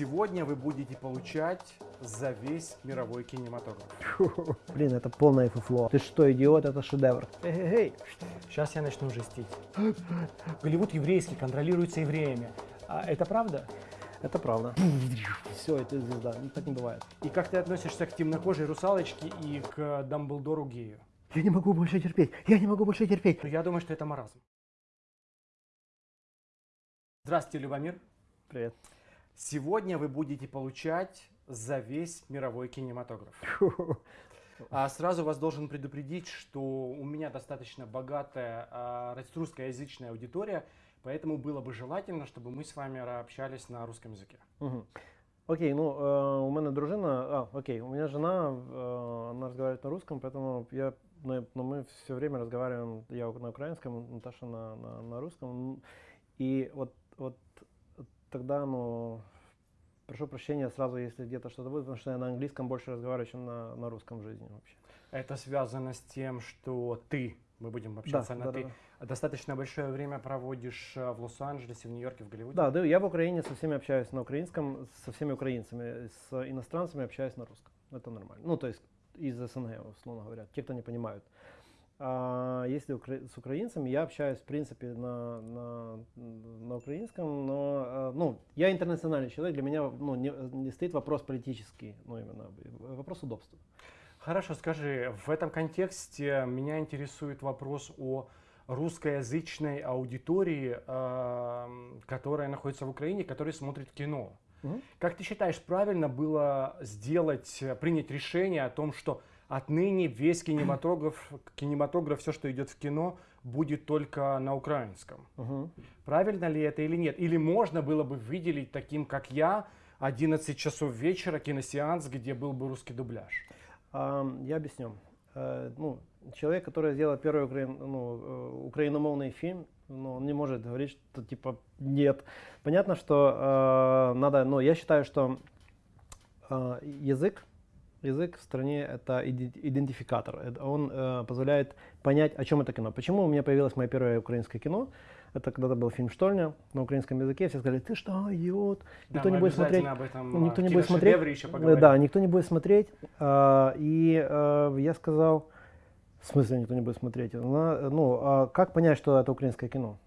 Сегодня вы будете получать за весь мировой кинематограф. Блин, это полное фуфло. Ты что, идиот, это шедевр. Эй, сейчас я начну жестить. Голливуд еврейский, контролируется евреями. А это правда? Это правда. Все, это звезда. Так не бывает. И как ты относишься к темнокожей русалочке и к Дамблдору гею? Я не могу больше терпеть. Я не могу больше терпеть. Ну, я думаю, что это маразм. Здравствуйте, Любомир. Привет. Сегодня вы будете получать за весь мировой кинематограф. А сразу вас должен предупредить, что у меня достаточно богатая а, русскоязычная аудитория, поэтому было бы желательно, чтобы мы с вами общались на русском языке. Угу. Окей, ну э, у меня дружина, а, окей, у меня жена, э, она разговаривает на русском, поэтому я, но, но мы все время разговариваем, я на украинском, Наташа на, на, на русском, и вот, вот тогда, ну, прошу прощения сразу, если где-то что-то будет, потому что я на английском больше разговариваю, чем на, на русском в жизни вообще. Это связано с тем, что ты, мы будем общаться да, на да, ты, да, достаточно большое время проводишь э, в Лос-Анджелесе, в Нью-Йорке, в Голливуде? Да, да, я в Украине со всеми общаюсь на украинском, со всеми украинцами, с иностранцами общаюсь на русском. Это нормально. Ну, то есть из СНГ, условно говоря, те, кто не понимают. А если с украинцами, я общаюсь, в принципе, на, на, на украинском, но, э, ну, я интернациональный человек, для меня, ну, не, не стоит вопрос политический, ну, именно, вопрос удобства. Хорошо, скажи, в этом контексте меня интересует вопрос о русскоязычной аудитории, э, которая находится в Украине, которая смотрит кино. Угу. Как ты считаешь, правильно было сделать, принять решение о том, что Отныне весь кинематограф, кинематограф, все, что идет в кино, будет только на украинском. Угу. Правильно ли это или нет? Или можно было бы выделить таким, как я, 11 часов вечера киносеанс, где был бы русский дубляж? Я объясню. Uh, ну, человек, который сделал первый украин, ну, uh, украиномовный фильм, ну, он не может говорить, что типа нет. Понятно, что uh, надо, но ну, я считаю, что язык Язык в стране – это идентификатор. Он э, позволяет понять, о чем это кино. Почему у меня появилось мое первое украинское кино? Это когда-то был фильм «Штольня» на украинском языке. Все сказали, ты что, идиот? Никто да, не будет смотреть. Об этом, никто не будет смотреть. Еще поговорим. да, никто не будет смотреть. А, и а, я сказал, в смысле никто не будет смотреть? ну, а как понять, что это украинское кино?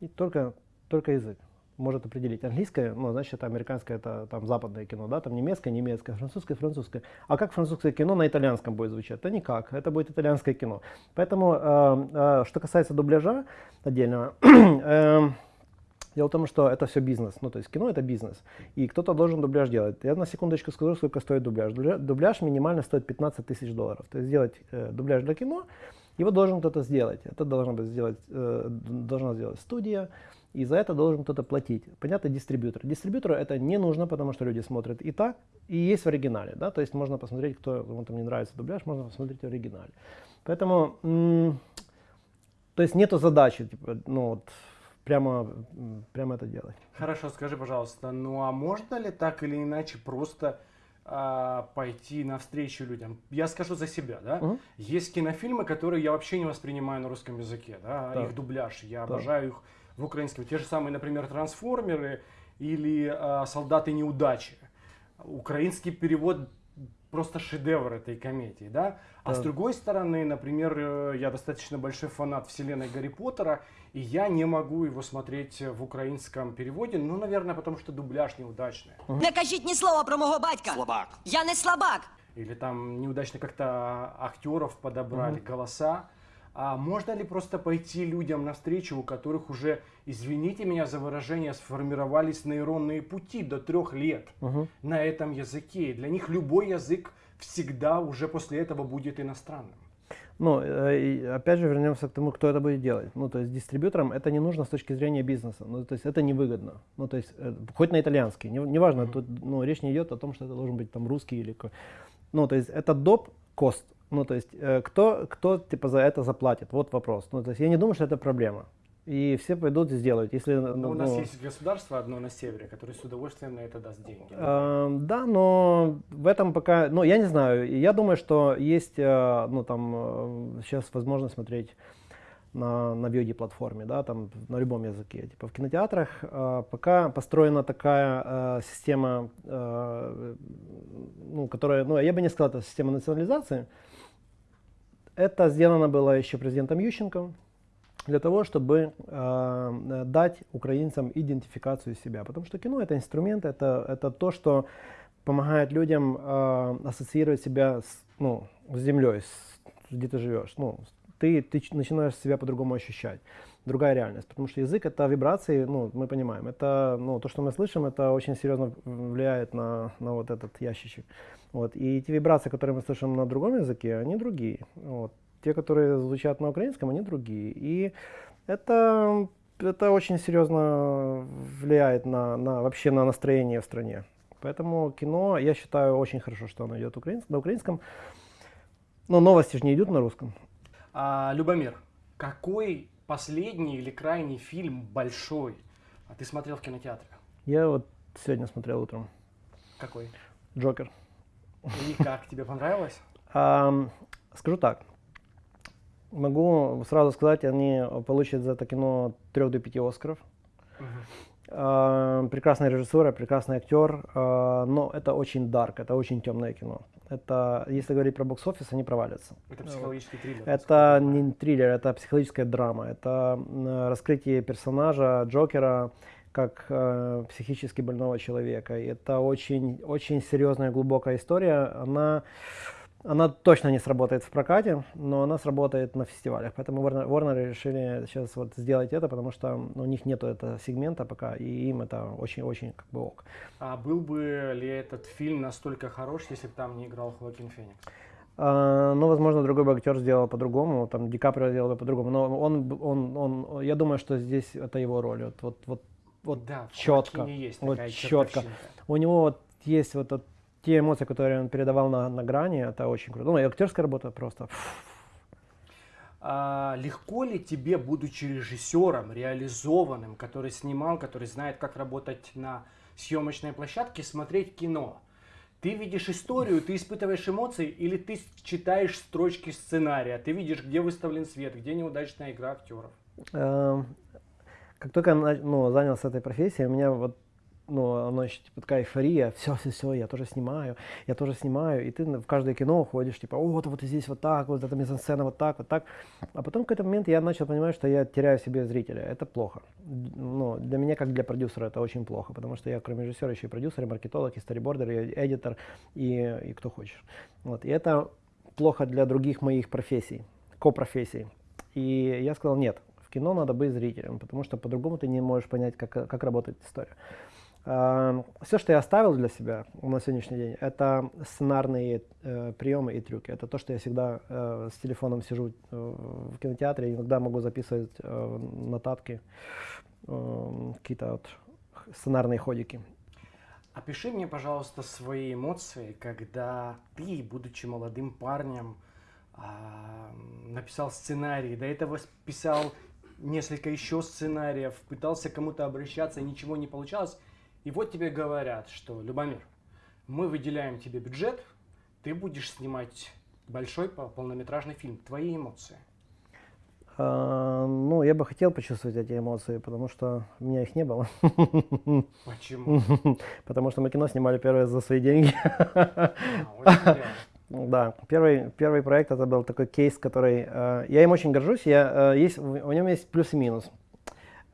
И только, только язык может определить. Английское, ну, значит, американское, это там западное кино, да, там немецкое, немецкое, французское, французское. А как французское кино на итальянском будет звучать? Да никак, это будет итальянское кино. Поэтому, э, э, что касается дубляжа отдельного, э, Дело в том, что это все бизнес, ну то есть кино это бизнес, и кто-то должен дубляж делать. Я на секундочку скажу, сколько стоит дубляж. Дубляж минимально стоит 15 тысяч долларов. То есть сделать э, дубляж для кино, его должен кто-то сделать. Это должна быть сделать, э, должна сделать студия, и за это должен кто-то платить. Понятно, дистрибьютор. Дистрибьютору это не нужно, потому что люди смотрят и так, и есть в оригинале. Да? То есть можно посмотреть, кто кому там не нравится дубляж, можно посмотреть в оригинале. Поэтому, то есть нету задачи, типа, ну вот, прямо, прямо это делать. Хорошо, скажи, пожалуйста, ну а можно ли так или иначе просто а, пойти навстречу людям. Я скажу за себя, да. Угу. Есть кинофильмы, которые я вообще не воспринимаю на русском языке, да, да. их дубляж. Я да. обожаю их в украинском. Те же самые, например, трансформеры или э, солдаты неудачи. Украинский перевод просто шедевр этой комедии, да? А да. с другой стороны, например, э, я достаточно большой фанат вселенной Гарри Поттера, и я не могу его смотреть в украинском переводе, ну, наверное, потому что дубляж неудачный. Не кажіть ні слова про мого батька. Слабак. Я не слабак. Или там неудачно как-то актеров подобрали, угу. голоса. А можно ли просто пойти людям навстречу, у которых уже, извините меня за выражение, сформировались нейронные пути до трех лет угу. на этом языке? Для них любой язык всегда уже после этого будет иностранным. Ну, э, опять же, вернемся к тому, кто это будет делать. Ну, то есть дистрибьюторам это не нужно с точки зрения бизнеса. Ну, то есть это невыгодно. Ну, то есть, э, хоть на итальянский, неважно, не, не -hmm. тут ну, речь не идет о том, что это должен быть там русский или... Ну, то есть это доп. кост. Ну, то есть, э, кто, кто типа за это заплатит? Вот вопрос. Ну, то есть, я не думаю, что это проблема. И все пойдут и сделают. Если, но ну, у нас есть государство одно на севере, которое с удовольствием на это даст деньги. Э, да, но в этом пока, ну, я не знаю. Я думаю, что есть, э, ну, там, э, сейчас возможно смотреть на, на VOD-платформе, да, там на любом языке. Типа в кинотеатрах э, пока построена такая э, система, э, ну, которая, ну, я бы не сказал, это система национализации. Это сделано было еще президентом Ющенко для того, чтобы э, дать украинцам идентификацию себя. Потому что кино это инструмент, это, это то, что помогает людям э, ассоциировать себя с, ну, с землей, с, где ты живешь. Ну, ты, ты начинаешь себя по-другому ощущать. Другая реальность. Потому что язык это вибрации, ну, мы понимаем. Это, ну, то, что мы слышим, это очень серьезно влияет на, на вот этот ящичек. Вот. И те вибрации, которые мы слышим на другом языке, они другие. Вот. Те, которые звучат на украинском, они другие. И это, это очень серьезно влияет на, на, вообще на настроение в стране. Поэтому кино, я считаю, очень хорошо, что оно идет украинск, на украинском. Но новости же не идут на русском. А, Любомир, какой последний или крайний фильм большой а ты смотрел в кинотеатре? Я вот сегодня смотрел утром. Какой? Джокер. И как, тебе понравилось? А, скажу так. Могу сразу сказать, они получат за это кино 3 до 5 Оскаров. Угу. А, прекрасная режиссура, прекрасный актер, а, но это очень дарк, это очень темное кино. Это, если говорить про бокс-офис, они провалятся. Это психологический триллер. Это не триллер, это психологическая драма. Это раскрытие персонажа Джокера как э, психически больного человека. И это очень, очень серьезная, глубокая история. Она она точно не сработает в прокате, но она сработает на фестивалях. Поэтому Warner, Warner решили сейчас вот сделать это, потому что у них нет этого сегмента пока, и им это очень-очень как бы ок. А был бы ли этот фильм настолько хорош, если бы там не играл Хоакин Феникс? Uh, ну, возможно, другой бы актер сделал по-другому, там Ди Каприо сделал бы по-другому, но он, он, он, я думаю, что здесь это его роль, вот, вот, вот, вот да, четко, есть вот четко. У него вот есть вот этот те эмоции, которые он передавал на, на грани, это очень круто. Ну и актерская работа просто. А, легко ли тебе, будучи режиссером, реализованным, который снимал, который знает, как работать на съемочной площадке, смотреть кино? Ты видишь историю, ты испытываешь эмоции, или ты читаешь строчки сценария, ты видишь, где выставлен свет, где неудачная игра актеров? Эм, как только я ну, занялся этой профессией, у меня вот ну, оно еще типа такая эйфория, все, все, все, я тоже снимаю, я тоже снимаю, и ты в каждое кино ходишь, типа, вот, вот здесь вот так, вот эта мизансцена вот так, вот так. А потом в какой-то момент я начал понимать, что я теряю себе зрителя. Это плохо. Ну, для меня, как для продюсера, это очень плохо, потому что я, кроме режиссера, еще и продюсер, и маркетолог, и старибордер, и эдитор, и, и кто хочешь. Вот. И это плохо для других моих профессий, ко-профессий. И я сказал, нет, в кино надо быть зрителем, потому что по-другому ты не можешь понять, как, как работает история. Эм, Все, что я оставил для себя на сегодняшний день, это сценарные э, приемы и трюки. Это то, что я всегда э, с телефоном сижу э, в кинотеатре, иногда могу записывать э, нотатки, э, какие-то вот сценарные ходики. Опиши мне, пожалуйста, свои эмоции, когда ты, будучи молодым парнем, э, написал сценарий, до этого писал несколько еще сценариев, пытался кому-то обращаться, ничего не получалось, и вот тебе говорят, что, Любомир, мы выделяем тебе бюджет, ты будешь снимать большой полнометражный фильм. Твои эмоции? А, ну, я бы хотел почувствовать эти эмоции, потому что у меня их не было. Почему? Потому что мы кино снимали первое за свои деньги. А, да, первый, первый проект это был такой кейс, который... Э, я им очень горжусь, я, э, есть, в нем есть плюс и минус.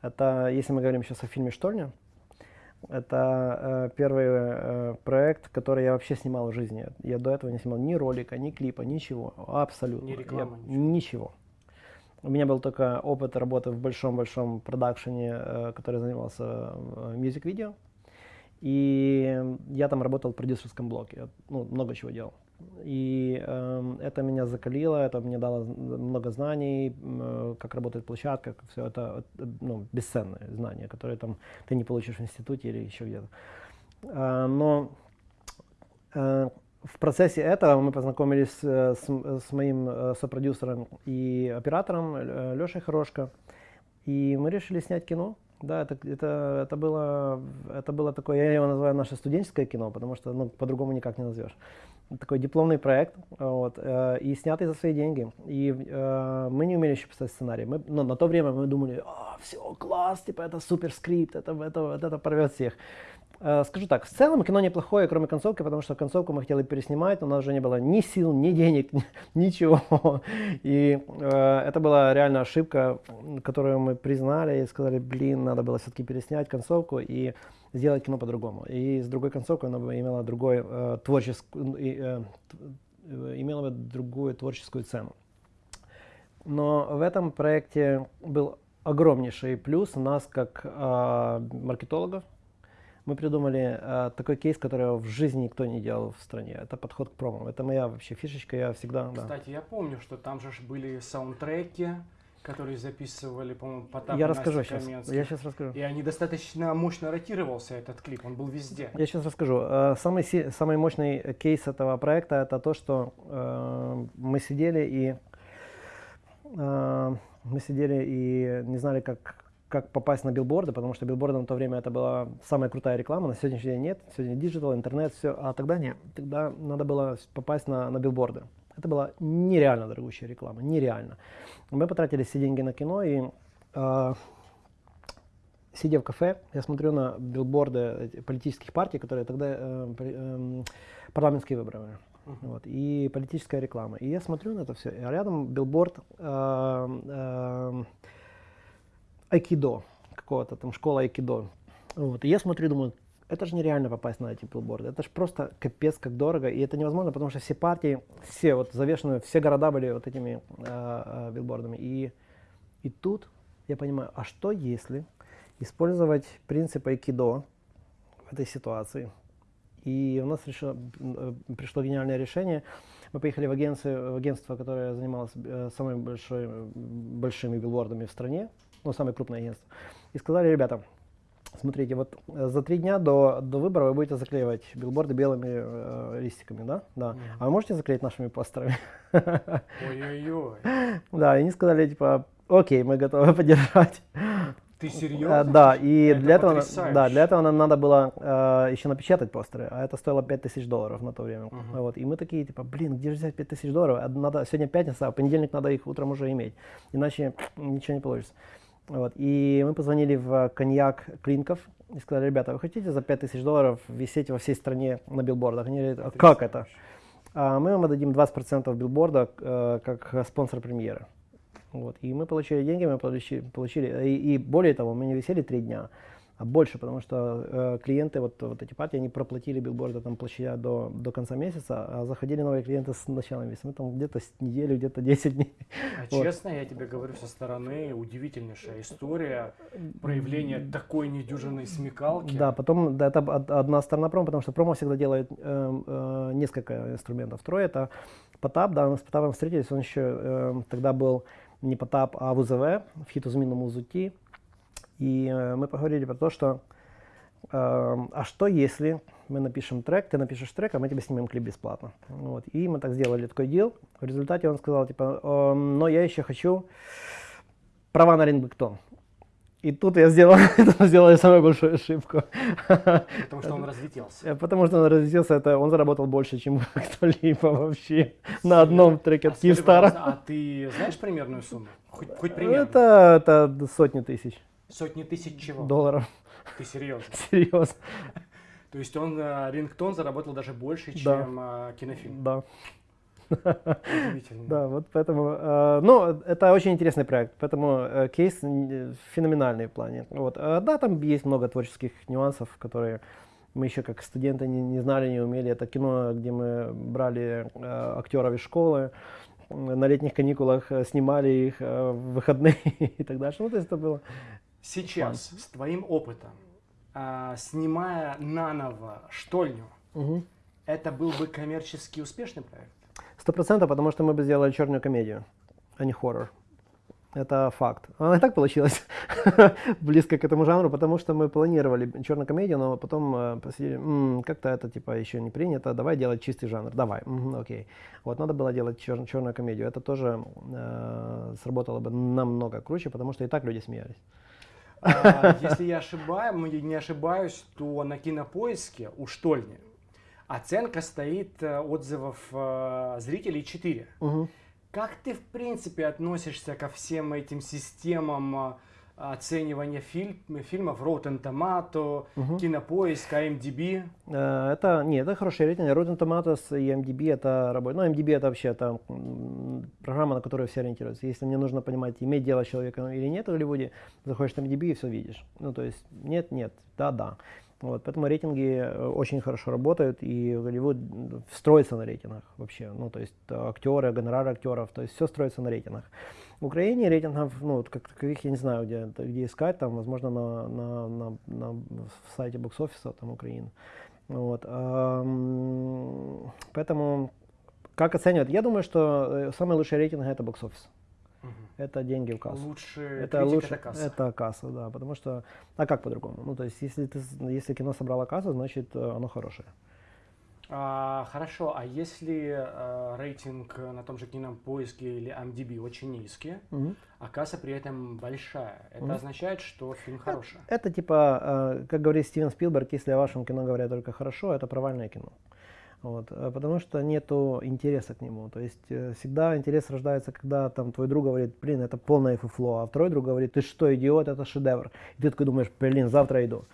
Это, если мы говорим сейчас о фильме «Шторня», это э, первый э, проект, который я вообще снимал в жизни. Я до этого не снимал ни ролика, ни клипа, ничего. Абсолютно. Ни рекламы, я, ничего. ничего. У меня был только опыт работы в большом-большом продакшене, э, который занимался э, мюзик-видео. И я там работал в продюсерском блоке. Я, ну, много чего делал. И э, это меня закалило, это мне дало много знаний, э, как работает площадка, как все это, ну, бесценные знания, которые там ты не получишь в институте или еще где-то. Э, но э, в процессе этого мы познакомились э, с, с моим э, сопродюсером и оператором э, Лешей Хорошко, и мы решили снять кино. Да, это, это, это, было, это было такое, я его называю наше студенческое кино, потому что ну, по-другому никак не назовешь. Такой дипломный проект, вот, э, и снятый за свои деньги. И э, мы не умели еще писать сценарий. Мы, ну, на то время мы думали, а, все, класс, типа это супер скрипт, это, это, это, это порвет всех. Э, скажу так, в целом кино неплохое, кроме концовки, потому что концовку мы хотели переснимать, но у нас уже не было ни сил, ни денег, ничего. И э, это была реально ошибка, которую мы признали и сказали, блин, надо было все-таки переснять концовку и сделать кино по-другому. И с другой концовкой оно бы имело другой э, творческую, э, имело бы другую творческую цену. Но в этом проекте был огромнейший плюс у нас как э, маркетологов, мы придумали э, такой кейс, который в жизни никто не делал в стране. Это подход к промо. Это моя вообще фишечка, я всегда... Кстати, да. я помню, что там же были саундтреки, которые записывали, по-моему, Потап Я расскажу сейчас. Я сейчас расскажу. И они достаточно мощно ротировался, этот клип, он был везде. Я сейчас расскажу. Э, самый, самый мощный кейс этого проекта это то, что э, мы сидели и э, мы сидели и не знали, как как попасть на билборды, потому что билборды на то время это была самая крутая реклама, на сегодняшний день нет, сегодня диджитал, интернет, все, а тогда нет, тогда надо было попасть на, на билборды. Это была нереально дорогущая реклама, нереально. Мы потратили все деньги на кино и э, сидя в кафе, я смотрю на билборды политических партий, которые тогда э, э, парламентские выборы. Uh-huh. Вот, и политическая реклама. И я смотрю на это все, и рядом билборд э, э, айкидо, какого-то там школа айкидо. Вот. И я смотрю, думаю, это же нереально попасть на эти билборды. Это же просто капец как дорого. И это невозможно, потому что все партии, все вот завешены, все города были вот этими э, э, билбордами. И, и тут я понимаю, а что если использовать принцип айкидо в этой ситуации? И у нас решило, э, пришло гениальное решение. Мы поехали в, агентство, в агентство, которое занималось э, самыми большой, большими билбордами в стране ну, самое крупное агентство, и сказали, ребята, смотрите, вот э, за три дня до, до выбора вы будете заклеивать билборды белыми э, листиками, да? Да. Mm. А вы можете заклеить нашими постерами? Ой-ой-ой. Да, и они сказали, типа, окей, мы готовы поддержать. Ты серьезно? Да, и это для этого, да, для этого нам надо было э, еще напечатать постеры, а это стоило 5000 долларов на то время. Uh-huh. Вот, и мы такие, типа, блин, где же взять 5000 долларов? Надо, сегодня пятница, а в понедельник надо их утром уже иметь, иначе ничего не получится. Вот. И мы позвонили в коньяк Клинков и сказали, ребята, вы хотите за 5000 долларов висеть во всей стране на билбордах? Они говорят, а как это? А мы вам отдадим 20% билборда э, как спонсор премьеры. Вот. И мы получили деньги, мы получили, получили и, и более того, мы не висели три дня больше, потому что э, клиенты, вот, вот эти партии, они проплатили билборды там площадя до, до конца месяца, а заходили новые клиенты с начала месяца. Мы там где-то неделю, где-то 10 дней. А вот. честно, я тебе говорю со стороны, удивительнейшая история проявления такой недюжинной смекалки. Да, потом да, это одна сторона промо, потому что промо всегда делает э, э, несколько инструментов. Второе это Потап, да, мы с Потапом встретились, он еще э, тогда был не Потап, а в УЗВ, в хитозминном УЗУТИ. И э, мы поговорили про то, что э, а что если мы напишем трек, ты напишешь трек, а мы тебе снимем клип бесплатно. Вот. И мы так сделали такой дел. В результате он сказал, типа, э, но я еще хочу права на Рингбектон. И тут я сделал, сделал самую большую ошибку. Потому что он разлетелся. Э, потому что он разлетелся, это он заработал больше, чем кто-либо вообще на одном треке от Киевстара. А ты знаешь примерную сумму? Хоть, хоть примерно? Это, это сотни тысяч. Сотни тысяч чего? Долларов. Ты серьезно? Серьезно. То есть он, э, рингтон заработал даже больше, чем да. кинофильм? Да. Удивительно. Да, вот поэтому, э, ну, это очень интересный проект, поэтому э, кейс феноменальный в плане. Вот, да, там есть много творческих нюансов, которые мы еще как студенты не, не знали, не умели. Это кино, где мы брали э, актеров из школы, на летних каникулах снимали их в выходные и так дальше. Ну, то есть это было Сейчас, Фан. с твоим опытом, а, снимая наново штольню, угу. это был бы коммерчески успешный проект? Сто процентов, потому что мы бы сделали черную комедию, а не хоррор. Это факт. Она и так получилась близко к этому жанру, потому что мы планировали черную комедию, но потом э, посидели, как-то это типа еще не принято, давай делать чистый жанр, давай, м-м, окей. Вот надо было делать чер- черную комедию. Это тоже э, сработало бы намного круче, потому что и так люди смеялись. А, Если я ошибаюсь, не ошибаюсь, то на кинопоиске у Штольни оценка стоит э, отзывов э, зрителей 4. Мгм. Как ты, в принципе, относишься ко всем этим системам э, оценивания фильм, фильмов Rotten Tomato, Кинопоиск, IMDb? Э, Это, нет, это хороший рейтинг. Rotten Tomatoes и MDB это работа. Ну, MDB это вообще это программа, на которую все ориентируются. Если мне нужно понимать, иметь дело с человеком или нет в Голливуде, заходишь на MDB и все видишь. Ну, то есть, нет, нет, да, да. Вот, поэтому рейтинги э, очень хорошо работают, и Голливуд строится на рейтингах вообще. Ну, то есть э, актеры, гонорары актеров, то есть все строится на рейтингах. В Украине рейтингов, ну, вот как таковых, я не знаю, где, где искать, там, возможно, на, на, на, на в сайте бокс-офиса там Украины. Вот, поэтому как оценивают? Я думаю, что э, самый лучший рейтинг это бокс-офис. Это деньги в кассу. Лучше Это лучше, это касса. это касса, да, потому что, а как по-другому? Ну, то есть, если ты, если кино собрало кассу, значит, э, оно хорошее. А, хорошо, а если э, рейтинг на том же кинопоиске или MDB очень низкий, а касса при этом большая, это означает, что фильм хороший? Это типа, э, как говорит Стивен Спилберг, если о вашем кино говорят только хорошо, это провальное кино. Вот, э, потому что нету интереса к нему. То есть э, всегда интерес рождается, когда там твой друг говорит, блин, это полное фуфло, а второй друг говорит, ты что, идиот, это шедевр. И ты такой думаешь, блин, завтра иду.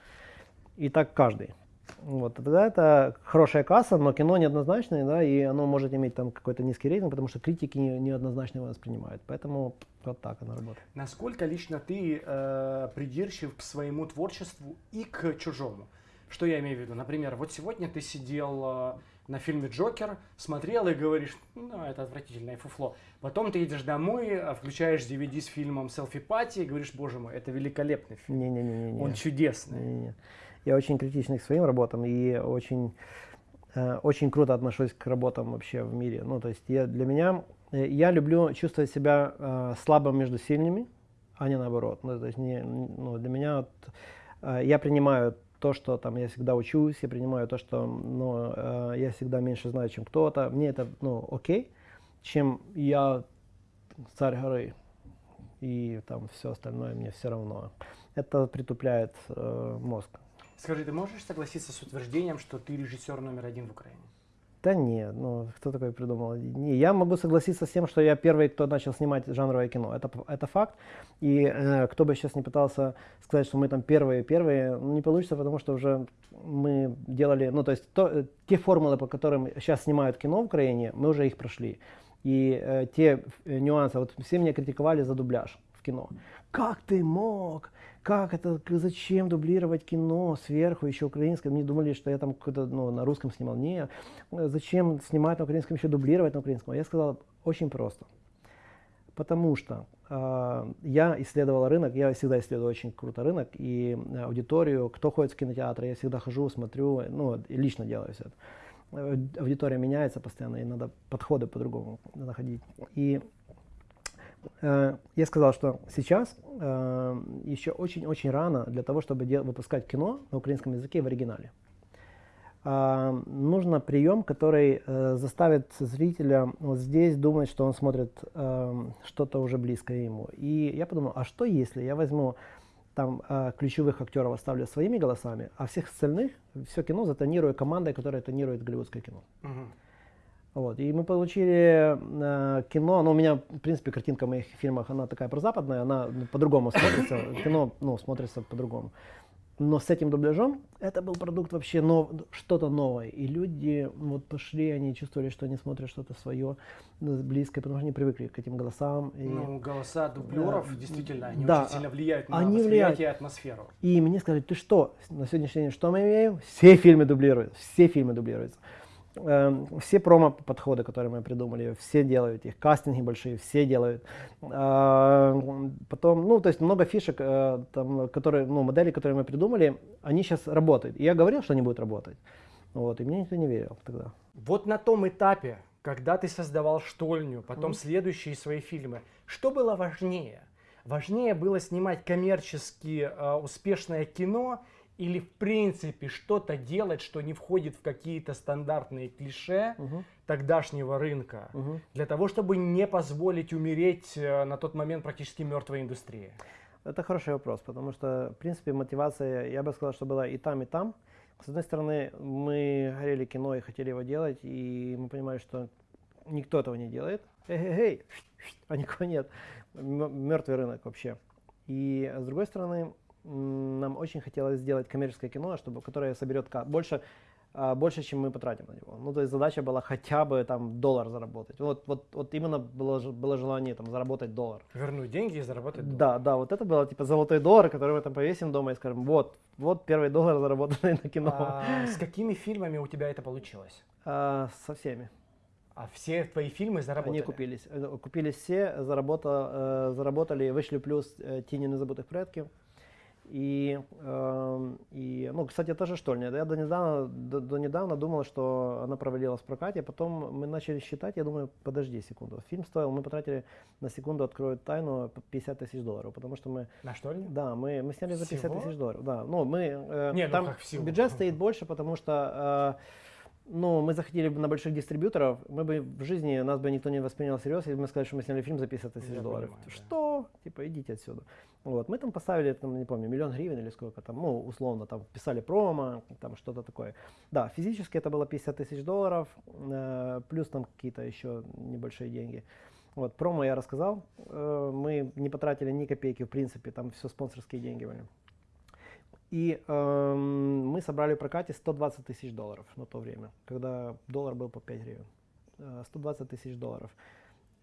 И так каждый. Вот, тогда это хорошая касса, но кино неоднозначное, да, и оно может иметь там какой-то низкий рейтинг, потому что критики не- неоднозначно его воспринимают. Поэтому вот так оно работает. Насколько лично ты э, придирчив к своему творчеству и к чужому? Что я имею в виду? Например, вот сегодня ты сидел э, на фильме «Джокер», смотрел и говоришь, ну, это отвратительное фуфло. Потом ты едешь домой, э, включаешь DVD с фильмом «Селфи Пати» и говоришь, боже мой, это великолепный фильм. Не-не-не. Он чудесный. Не-не-не. Я очень критичный к своим работам и очень, э, очень круто отношусь к работам вообще в мире. Ну, то есть я, для меня, э, я люблю чувствовать себя э, слабым между сильными, а не наоборот. Ну, то есть не, ну, для меня вот, я принимаю то, что там я всегда учусь, я принимаю то, что ну, я всегда меньше знаю, чем кто-то. Мне это ну, окей, чем я царь горы и там все остальное мне все равно. Это притупляет э, мозг. Скажи, ты можешь согласиться с утверждением, что ты режиссер номер один в Украине? Да нет, ну кто такой придумал? Не, я могу согласиться с тем, что я первый, кто начал снимать жанровое кино. Это, это факт. И э, кто бы сейчас не пытался сказать, что мы там первые, первые, ну, не получится, потому что уже мы делали, ну то есть то, э, те формулы, по которым сейчас снимают кино в Украине, мы уже их прошли. И э, те э, нюансы, вот все меня критиковали за дубляж в кино. Как ты мог? Как это, зачем дублировать кино сверху, еще украинское? Мне думали, что я там ну, на русском снимал. Не, э, зачем снимать на украинском, еще дублировать на украинском? Я сказал, очень просто. Потому что э, я исследовал рынок, я всегда исследую очень круто рынок и э, аудиторию, кто ходит в кинотеатры, я всегда хожу, смотрю, ну, и лично делаю все это. Э, Аудитория меняется постоянно, и надо подходы по-другому находить. И я сказал, что сейчас э, еще очень-очень рано для того, чтобы выпускать кино на украинском языке в оригинале. А, нужно прием, который э, заставит зрителя вот здесь думать, что он смотрит э, что-то уже близкое ему. И я подумал, а что если я возьму там э, ключевых актеров оставлю своими голосами, а всех остальных все кино затонирую командой, которая тонирует голливудское кино. Мгм. Вот. И мы получили э, кино, ну, у меня, в принципе, картинка в моих фильмах, она такая прозападная, она ну, по-другому смотрится, кино, ну, смотрится по-другому. Но с этим дубляжом это был продукт вообще нов, что-то новое. И люди вот пошли, они чувствовали, что они смотрят что-то свое, ну, близкое, потому что они привыкли к этим голосам. И, Ну, голоса дублеров, Да. действительно, они Да, очень сильно влияют на они восприятие влияют. и атмосферу. и мне сказали, ты что, на сегодняшний день что мы имеем? Все фильмы дублируют, все фильмы дублируются. Эм, Все промо-подходы, которые мы придумали, все делают их, кастинги большие, все делают. А, Потом, ну, то есть много фишек, э, там, которые, ну, модели, которые мы придумали, они сейчас работают. И я говорил, что они будут работать. Вот, и мне никто не верил тогда. Вот на том этапе, когда ты создавал штольню, потом следующие свои фильмы, что было важнее? Важнее было снимать коммерчески э, успешное кино или в принципе что-то делать, что не входит в какие-то стандартные клише тогдашнего рынка, для того, чтобы не позволить умереть э, на тот момент практически мертвой индустрии? Это хороший вопрос, потому что, в принципе, мотивация, я бы сказал, что была и там, и там. С одной стороны, мы горели кино и хотели его делать, и мы понимали, что никто этого не делает. Эй-эй-эй, а никого нет. Мертвый рынок вообще. И с другой стороны, нам очень хотелось сделать коммерческое кино, чтобы, которое соберет больше а, больше, чем мы потратим на него. Ну, то есть задача была хотя бы там доллар заработать. Вот, вот, вот именно было, было желание там заработать доллар. Вернуть деньги и заработать доллар. Да, да, вот это было типа золотой доллар, который мы там повесим дома и скажем, вот, вот первый доллар заработанный на кино. А, с какими фильмами у тебя это получилось? А, со всеми. А все твои фильмы заработали? Они купились. Э, купились все, э, заработали, вышли плюс э, «Тени незабытых предки». И, э, и, ну, кстати, это же штольня. Я до недавно, до, до недавно думал, что она провалилась в прокате, потом мы начали считать, я думаю, подожди секунду. Фильм стоил, мы потратили на секунду, откроют тайну, 50 тысяч долларов, потому что мы... На штольне? Да, мы, мы сняли за 50 тысяч долларов. Да, ну, мы... Э, Не, там ну, как всего. бюджет стоит больше, потому что... Э, ну, мы захотели бы на больших дистрибьюторов, мы бы в жизни, нас бы никто не воспринял всерьез, если бы мы сказали, что мы сняли фильм за 50 тысяч долларов. Понимаю, что? Да. Типа, идите отсюда. Вот, мы там поставили, там, не помню, миллион гривен или сколько там, ну, условно, там, писали промо, там, что-то такое. Да, физически это было 50 тысяч долларов, э, плюс там какие-то еще небольшие деньги. Вот, промо я рассказал, э, мы не потратили ни копейки, в принципе, там все спонсорские деньги были. И э, мы собрали в прокате 120 тысяч долларов на то время, когда доллар был по 5 гривен. 120 э, тысяч долларов.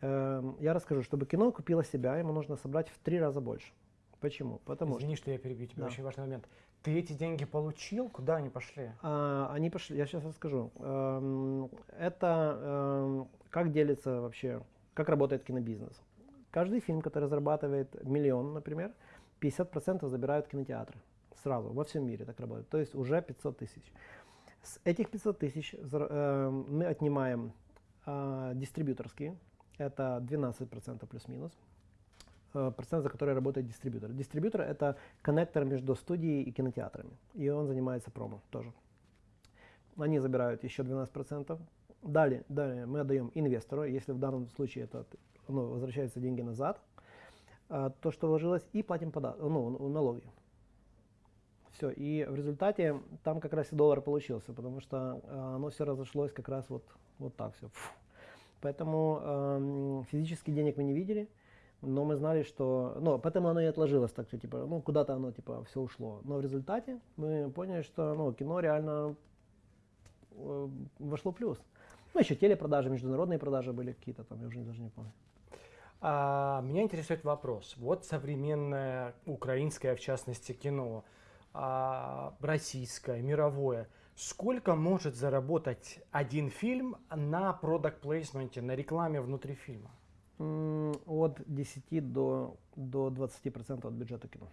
Э, я расскажу, чтобы кино купило себя, ему нужно собрать в три раза больше. Почему? Потому Извини, что я перебью тебя, да. очень важный момент. Ты эти деньги получил? Куда они пошли? А, они пошли, я сейчас расскажу. Эм, это как делится вообще, как работает кинобизнес. Каждый фильм, который зарабатывает миллион, например, 50% забирают кинотеатры сразу, во всем мире так работает. То есть уже 500 тысяч. С этих 500 тысяч э, мы отнимаем э, дистрибьюторские, это 12% плюс-минус, э, процент, за который работает дистрибьютор. Дистрибьютор это коннектор между студией и кинотеатрами, и он занимается промо тоже. Они забирают еще 12%. Далее, далее мы отдаем инвестору, если в данном случае это ну, возвращаются деньги назад, э, то, что вложилось, и платим пода ну, налоги. Все, и в результате там как раз и доллар получился, потому что э, оно все разошлось как раз вот, вот так все. Фу. Поэтому э, физически денег мы не видели, но мы знали, что, ну, поэтому оно и отложилось так, что типа, ну, куда-то оно типа все ушло. Но в результате мы поняли, что, ну, кино реально э, вошло плюс. Ну, еще телепродажи, международные продажи были какие-то там, я уже даже не помню. А, меня интересует вопрос. Вот современное украинское, в частности, кино российское, мировое, сколько может заработать один фильм на продукт плейсменте, на рекламе внутри фильма? От 10 до, до 20% от бюджета кино.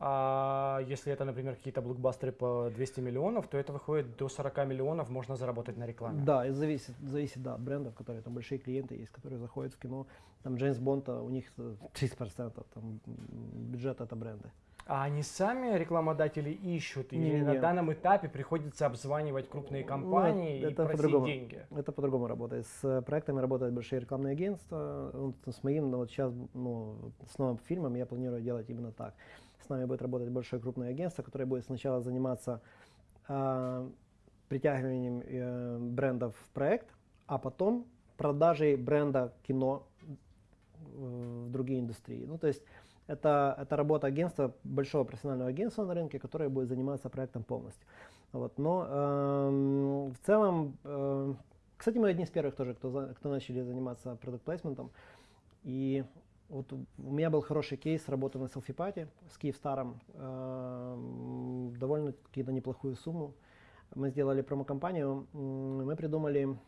А если это, например, какие-то блокбастеры по 200 миллионов, то это выходит до 40 миллионов можно заработать на рекламе. Да, и зависит, зависит да, от брендов, которые там большие клиенты есть, которые заходят в кино. Там Джеймс Бонд, у них 30% там, бюджета это бренды. А они сами рекламодатели ищут, или не, на не. данном этапе приходится обзванивать крупные компании ну, и просить деньги? Это по-другому работает. С проектами работают большие рекламные агентства. С моим, ну, вот сейчас, ну, с новым фильмом я планирую делать именно так. С нами будет работать большое крупное агентство, которое будет сначала заниматься э, притягиванием э, брендов в проект, а потом продажей бренда кино в другие индустрии. Ну, то есть это, это работа агентства, большого профессионального агентства на рынке, которое будет заниматься проектом полностью. Вот. Но э, в целом, э, кстати, мы одни из первых тоже, кто, кто начали заниматься продукт плейсментом. И вот у меня был хороший кейс работы на селфи-пати с Киевстаром, э, довольно какие-то неплохую сумму. Мы сделали промо-компанию, мы придумали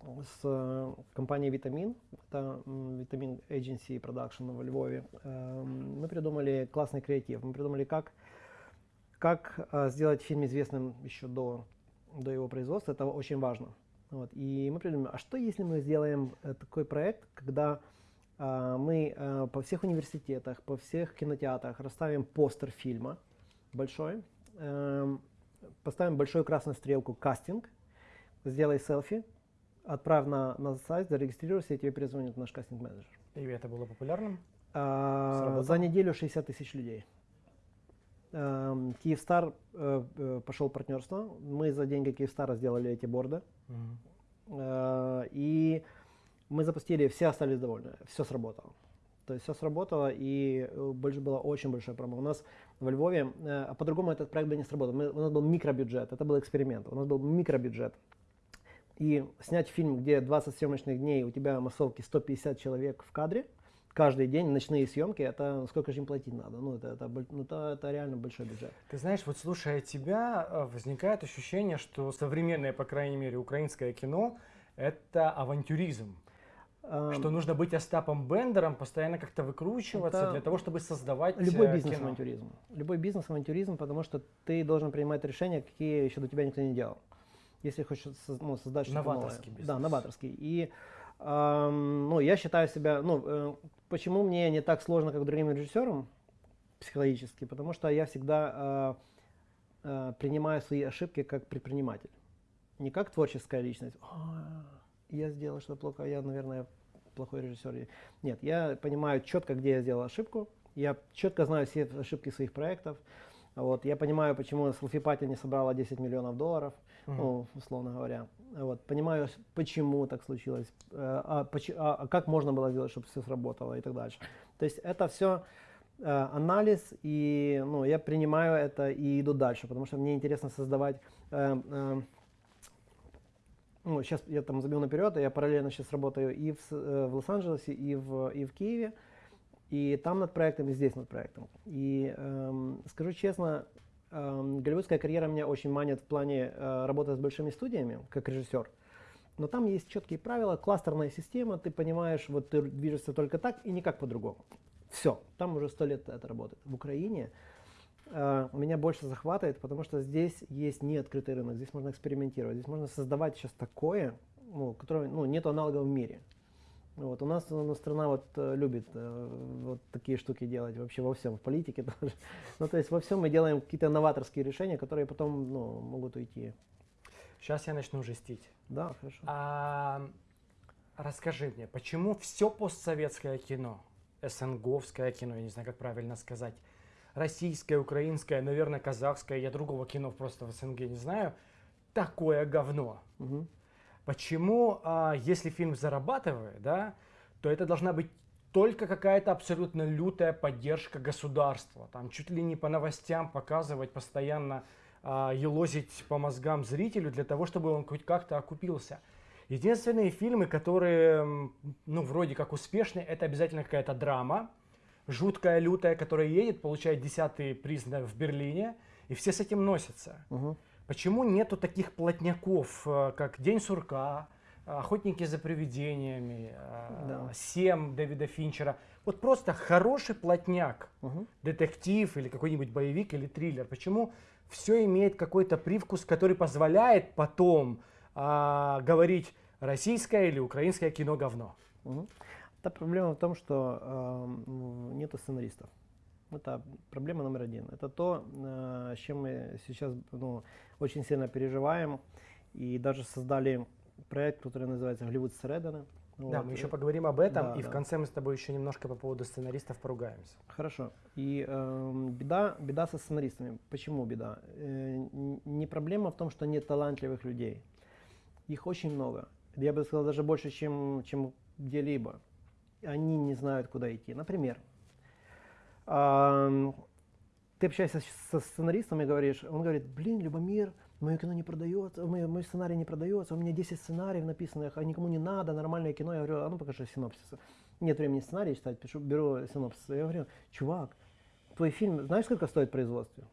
с э, компанией Витамин, это Витамин Agency Production во Львове, эм, мы придумали классный креатив. Мы придумали, как, как э, сделать фильм известным еще до, до его производства. Это очень важно. Вот. И мы придумали, а что если мы сделаем э, такой проект, когда мы по всех университетах, по всех кинотеатрах расставим постер фильма большой, поставим большую красную стрелку «Кастинг», сделай селфи, отправь на, на сайт, зарегистрируйся, и тебе перезвонит наш кастинг-менеджер. И это было популярным? А, за неделю 60 тысяч людей. Эм, Киевстар э, э, пошел партнерство. Мы за деньги Киевстара сделали эти борды. Mm-hmm. И мы запустили, все остались довольны, все сработало. То есть все сработало, и больше было очень большая промо. У нас в Львове, а по-другому этот проект бы не сработал. Мы, у нас был микробюджет, это был эксперимент. У нас был микробюджет. И снять фильм, где 20 съемочных дней, у тебя массовки 150 человек в кадре – каждый день ночные съемки, это сколько же им платить надо? Ну, это, это, ну, это, это реально большой бюджет. Ты знаешь, вот слушая тебя, э, возникает ощущение, что современное, по крайней мере, украинское кино – это авантюризм. Um, что нужно быть Остапом Бендером, постоянно как-то выкручиваться для того, чтобы создавать Любой э, бизнес кино. авантюризм. Любой бизнес авантюризм, потому что ты должен принимать решения, какие еще до тебя никто не делал. Если хочешь ну, создать что-то Новаторский бизнес. Да, новаторский. И эм, ну, я считаю себя, ну, э, Почему мне не так сложно, как другим режиссерам психологически? Потому что я всегда э, э, принимаю свои ошибки как предприниматель. Не как творческая личность. я сделал что-то плохо, я, наверное, плохой режиссер. Нет, я понимаю четко, где я сделал ошибку. Я четко знаю все ошибки своих проектов. Вот, я понимаю, почему Sulfipati не собрала 10 миллионов долларов. Ну, условно говоря. Вот, понимаю, почему так случилось, э, а, а, а как можно было сделать, чтобы все сработало и так дальше. То есть это все э, анализ, и ну, я принимаю это и иду дальше, потому что мне интересно создавать э, э, ну, сейчас я там забил наперед, я параллельно сейчас работаю и в, э, в Лос-Анджелесе, и в, и в Киеве. И там над проектом, и здесь над проектом. И эм, скажу честно, эм, голливудская карьера меня очень манит в плане э, работы с большими студиями, как режиссер. Но там есть четкие правила, кластерная система, ты понимаешь, вот ты движешься только так и никак по-другому. Все, там уже сто лет это работает. В Украине э, меня больше захватывает, потому что здесь есть неоткрытый рынок, здесь можно экспериментировать, здесь можно создавать сейчас такое, ну, которое ну, нет аналогов в мире. Вот, у нас ну, страна вот э, любит э, вот такие штуки делать вообще во всем, в политике тоже. Ну, то есть во всем мы делаем какие-то новаторские решения, которые потом ну, могут уйти. Сейчас я начну жестить. Да, хорошо. А, расскажи мне, почему все постсоветское кино, СНГовское кино, я не знаю, как правильно сказать, российское, украинское, наверное, казахское, я другого кино просто в СНГ не знаю, такое говно? Угу. Почему, а, если фильм зарабатывает, да, то это должна быть только какая-то абсолютно лютая поддержка государства. Там чуть ли не по новостям показывать, постоянно а, елозить по мозгам зрителю для того, чтобы он хоть как-то окупился. Единственные фильмы, которые, ну, вроде как успешные, это обязательно какая-то драма, жуткая, лютая, которая едет, получает десятый приз в Берлине, и все с этим носятся. Угу. Почему нету таких плотняков, э, как День сурка, Охотники за привидениями, э, да. Сем Дэвида Финчера. Вот просто хороший плотняк, угу. детектив или какой-нибудь боевик или триллер. Почему все имеет какой-то привкус, который позволяет потом а, говорить российское или украинское кино говно? Угу. Та проблема в том, что э, нету сценаристов. Это проблема номер один. Это то, э, с чем мы сейчас ну, очень сильно переживаем. И даже создали проект, который называется «Голливуд Средена». Да, вот. мы еще поговорим об этом, да, и да. в конце мы с тобой еще немножко по поводу сценаристов поругаемся. Хорошо. И э, беда, беда со сценаристами. Почему беда? Э, не проблема в том, что нет талантливых людей. Их очень много. Я бы сказал, даже больше, чем, чем где-либо. Они не знают, куда идти. Например, ты общаешься со сценаристом и говоришь, он говорит, блин, Любомир, мое кино не продается, мой, мой сценарий не продается, у меня 10 сценариев написанных, а никому не надо, нормальное кино. Я говорю, а ну покажи синопсис. Нет времени сценарий читать, пишу, беру синопсис. Я говорю, чувак, твой фильм, знаешь, сколько стоит производство?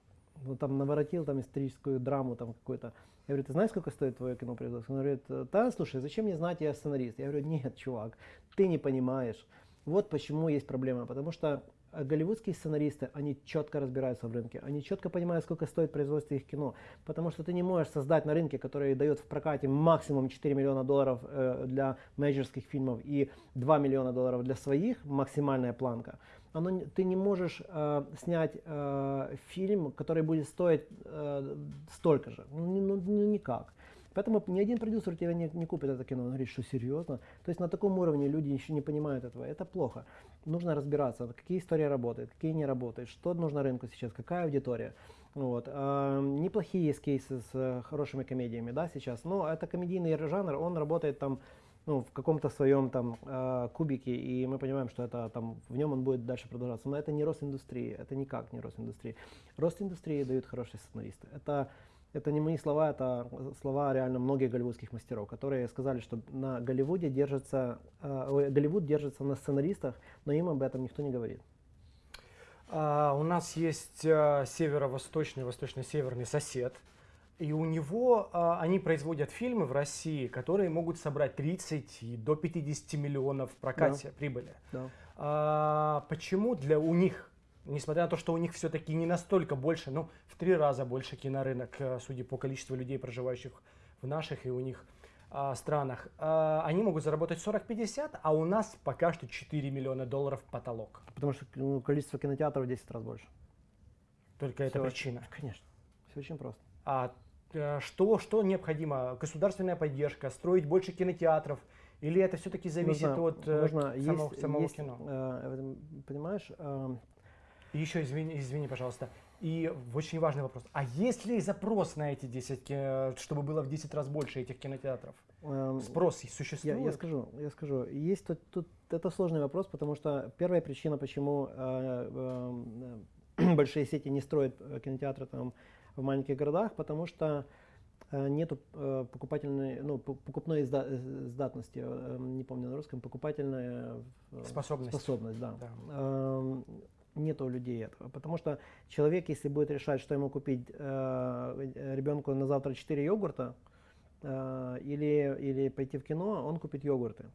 Ну, там наворотил там историческую драму там какую-то. Я говорю, ты знаешь, сколько стоит твое кино производство? Он говорит, да, слушай, зачем мне знать, я сценарист? Я говорю, нет, чувак, ты не понимаешь. Вот почему есть проблема, потому что голливудские сценаристы, они четко разбираются в рынке, они четко понимают, сколько стоит производство их кино, потому что ты не можешь создать на рынке, который дает в прокате максимум 4 миллиона долларов э, для менеджерских фильмов и 2 миллиона долларов для своих, максимальная планка. Оно, ты не можешь э, снять э, фильм, который будет стоить э, столько же, ну, ну, ну никак. Поэтому ни один продюсер тебя не, не купит это кино. Он говорит, что серьезно? То есть на таком уровне люди еще не понимают этого. Это плохо. Нужно разбираться, какие истории работают, какие не работают, что нужно рынку сейчас, какая аудитория. Вот. А, неплохие есть кейсы с э, хорошими комедиями, да, сейчас. Но это комедийный жанр, он работает там ну, в каком-то своем там э, кубике, и мы понимаем, что это там в нем он будет дальше продолжаться. Но это не рост индустрии, это никак не рост индустрии. Рост индустрии дают хорошие сценаристы. Это это не мои слова, это слова реально многих голливудских мастеров, которые сказали, что на Голливуде держится, э, Голливуд держится на сценаристах, но им об этом никто не говорит. А, у нас есть а, северо-восточный, восточно-северный сосед, и у него а, они производят фильмы в России, которые могут собрать 30 и до 50 миллионов в прокате да. прибыли. Да. А, почему для у них, несмотря на то, что у них все-таки не настолько больше, ну, в три раза больше кинорынок, э, судя по количеству людей, проживающих в наших и у них а, странах, а, они могут заработать 40-50, а у нас пока что 4 миллиона долларов потолок. Потому что ну, количество кинотеатров в 10 раз больше. Только Все, это причина. Конечно. Все очень просто. А Э, что, что необходимо? Государственная поддержка, строить больше кинотеатров? Или это все-таки зависит нужно, от э, нужно, самого, есть, самого есть, кино? Э, понимаешь? Э, и еще, извини, извини, пожалуйста, и очень важный вопрос. А есть ли запрос на эти 10, чтобы было в 10 раз больше этих кинотеатров? Эм, Спрос существует? Я, я скажу, я скажу. Есть тут, тут это сложный вопрос, потому что первая причина, почему э, э, большие сети не строят кинотеатры там в маленьких городах, потому что э, нету э, покупательной, ну, покупной изда, издатности, э, не помню на русском, покупательная способность, способность да. да. Нету у людей этого. Потому что человек, если будет решать, что ему купить ребенку на завтра 4 йогурта или, или пойти в кино, он купит йогурты.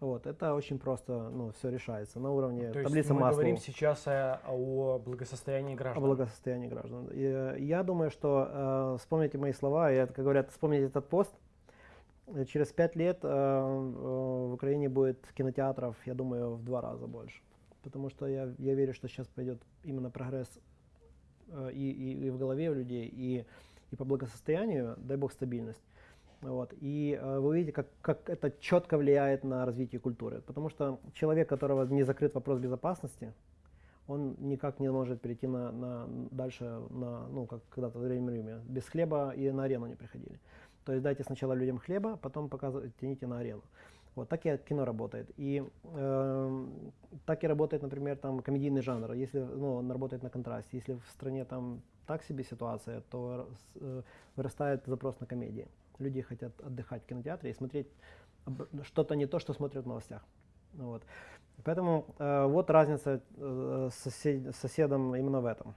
Вот, это очень просто, ну, все решается на уровне То таблицы есть мы Маслоу. говорим сейчас о, о благосостоянии граждан. О благосостоянии граждан. И, э, я думаю, что э, вспомните мои слова, и, как говорят, вспомните этот пост. Через пять лет э, э, в Украине будет кинотеатров, я думаю, в два раза больше. Потому что я, я верю, что сейчас пойдет именно прогресс э, и, и, и в голове у людей, и, и по благосостоянию, дай бог стабильность. Вот. И э, вы видите, как, как это четко влияет на развитие культуры. Потому что человек, которого не закрыт вопрос безопасности, он никак не может перейти на, на дальше, на, ну, как когда-то в Древнем Риме. Без хлеба и на арену не приходили. То есть дайте сначала людям хлеба, потом тяните на арену. Вот так и кино работает. И э, так и работает, например, там комедийный жанр. Если ну, он работает на контрасте. Если в стране там так себе ситуация, то э, вырастает запрос на комедии. Люди хотят отдыхать в кинотеатре и смотреть что-то не то, что смотрят в новостях. Вот. Поэтому э, вот разница э, с сосед, соседом именно в этом.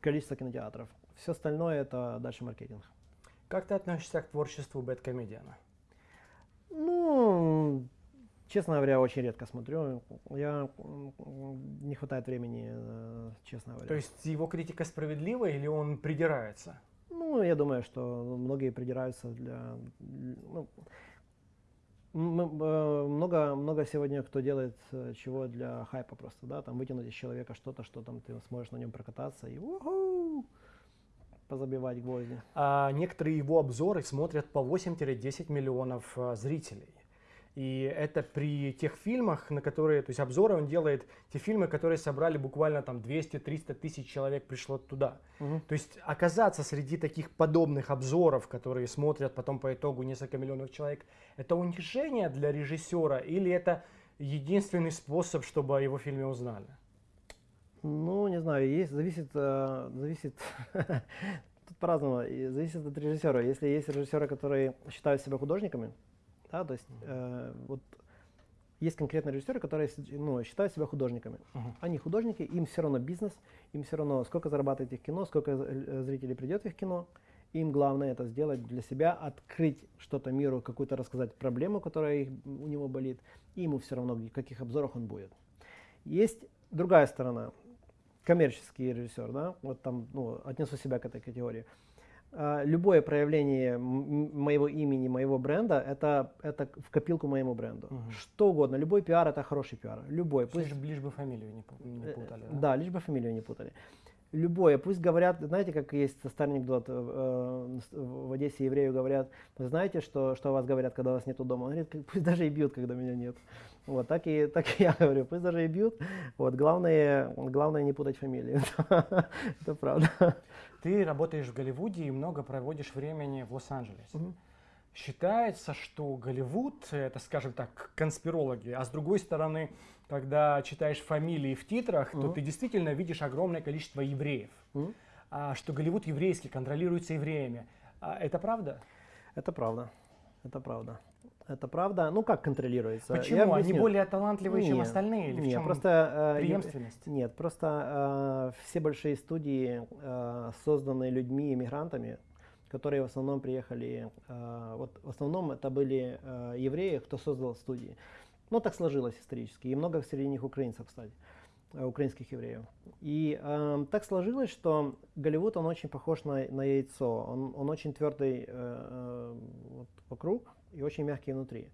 Количество кинотеатров. Все остальное это дальше маркетинг. Как ты относишься к творчеству Бэткомедиана? Ну, честно говоря, очень редко смотрю. Я не хватает времени, э, честно говоря. То есть его критика справедлива или он придирается? Ну, я думаю, что многие придираются для... Ну, э, много, много сегодня кто делает э, чего для хайпа просто, да, там вытянуть из человека что-то, что там ты сможешь на нем прокататься и уху, позабивать гвозди. А некоторые его обзоры смотрят по 8-10 миллионов э, зрителей. И это при тех фильмах, на которые, то есть обзоры он делает, те фильмы, которые собрали буквально там 200-300 тысяч человек пришло туда. Угу. То есть оказаться среди таких подобных обзоров, которые смотрят потом по итогу несколько миллионов человек, это унижение для режиссера или это единственный способ, чтобы о его фильме узнали? Ну, не знаю, есть, зависит, э, зависит, тут по-разному, зависит от режиссера. Если есть режиссеры, которые считают себя художниками, да, то есть э, вот есть конкретные режиссеры, которые ну, считают себя художниками. Uh-huh. Они художники, им все равно бизнес, им все равно сколько зарабатывает их кино, сколько э, зрителей придет в их кино. Им главное это сделать для себя, открыть что-то миру, какую-то рассказать проблему, которая их, у него болит, и ему все равно, в каких обзорах он будет. Есть другая сторона, коммерческий режиссер, да, вот там, ну, отнесу себя к этой категории. А, любое проявление моего имени, моего бренда, это, это в копилку моему бренду. Угу. Что угодно, любой пиар это хороший пиар. Любой. Пусть... Лишь, лишь бы фамилию не, не э, путали. Да? да, лишь бы фамилию не путали. Любое, пусть говорят, знаете, как есть старый анекдот, э, в Одессе еврею говорят, вы знаете, что, что о вас говорят, когда вас нету дома? Он говорит, пусть даже и бьют, когда меня нет. Вот, так и, так и я говорю, пусть даже и бьют. Вот, главное, главное не путать фамилии. Это правда. Ты работаешь в Голливуде и много проводишь времени в Лос-Анджелесе. Считается, что Голливуд, это, скажем так, конспирологи, а с другой стороны, когда читаешь фамилии в титрах, то ты действительно видишь огромное количество евреев. А, что Голливуд еврейский, контролируется евреями. А, это правда? Это правда. Это правда. Это правда. Ну как контролируется? Почему? Они более талантливые, нет, чем остальные? Или нет, в чем просто э, преемственность? Нет, просто э, все большие студии э, созданы людьми иммигрантами, которые в основном приехали. Э, вот в основном это были э, евреи, кто создал студии. Ну так сложилось исторически, и много среди них украинцев, кстати. Э, Э, украинских евреев. И э, так сложилось, что Голливуд, он очень похож на, на яйцо. Он, он очень твердый э, э, вот, вокруг и очень мягкий внутри.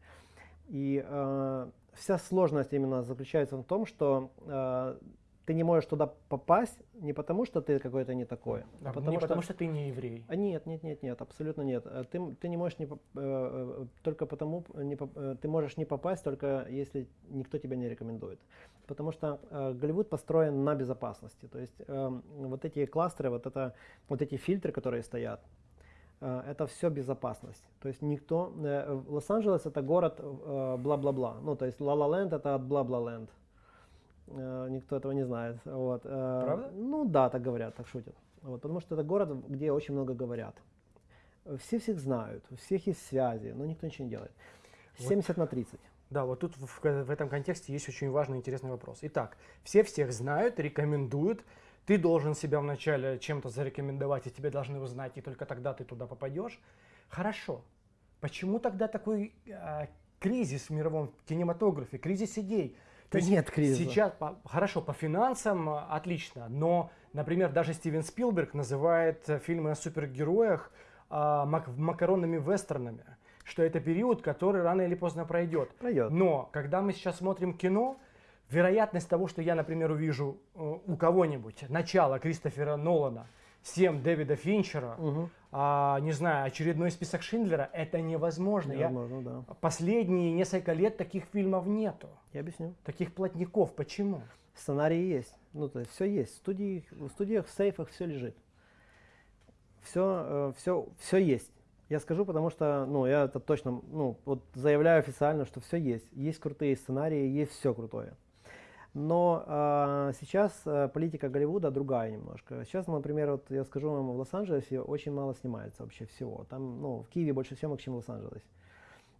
И э, вся сложность именно заключается в том, что э, ты не можешь туда попасть не потому, что ты какой-то не такой, а потому, не что... потому что ты не еврей. А нет, нет, нет, нет, абсолютно нет. Э, ты, ты не можешь не, э, э, только потому, не, ты можешь не попасть только если никто тебя не рекомендует. Потому что э, Голливуд построен на безопасности. То есть э, вот эти кластеры, вот, это, вот эти фильтры, которые стоят, э, это все безопасность. То есть никто... Э, Лос-Анджелес это город э, бла-бла-бла. Ну, то есть Ла-Ла-Ленд это от бла-бла-land. Э, никто этого не знает. Вот. Э, Правда? Ну да, так говорят, так шутят. Вот, потому что это город, где очень много говорят. Все всех знают, у всех есть связи, но никто ничего не делает. 70 вот. на 30. Да, вот тут в, в этом контексте есть очень важный интересный вопрос. Итак, все всех знают, рекомендуют. Ты должен себя вначале чем-то зарекомендовать, и тебе должны узнать, и только тогда ты туда попадешь. Хорошо. Почему тогда такой э, кризис в мировом кинематографе, кризис идей? Есть нет кризиса. Сейчас, по, хорошо, по финансам а, отлично, но, например, даже Стивен Спилберг называет э, фильмы о супергероях а, мак макаронными вестернами, что это период, который рано или поздно пройдет. Пройдет. Но, когда мы сейчас смотрим кино, вероятность того, что я, например, увижу э, у кого-нибудь начало Кристофера Нолана, 7 Дэвида Финчера, угу. а, не знаю, очередной список Шиндлера, это невозможно. Невозможно, Я, да. Последние несколько лет таких фильмов нету. Я объясню. Таких плотников. Почему? Сценарии есть. Ну, то есть все есть. В, студии, в студиях, в сейфах все лежит. Все, э, все, все есть. Я скажу, потому что, ну, я это точно, ну, вот заявляю официально, что все есть. Есть крутые сценарии, есть все крутое. Но э, сейчас э, политика Голливуда другая немножко. Сейчас, например, вот я скажу вам, в Лос-Анджелесе очень мало снимается вообще всего. Там, ну, в Киеве больше съемок, чем в Лос-Анджелесе.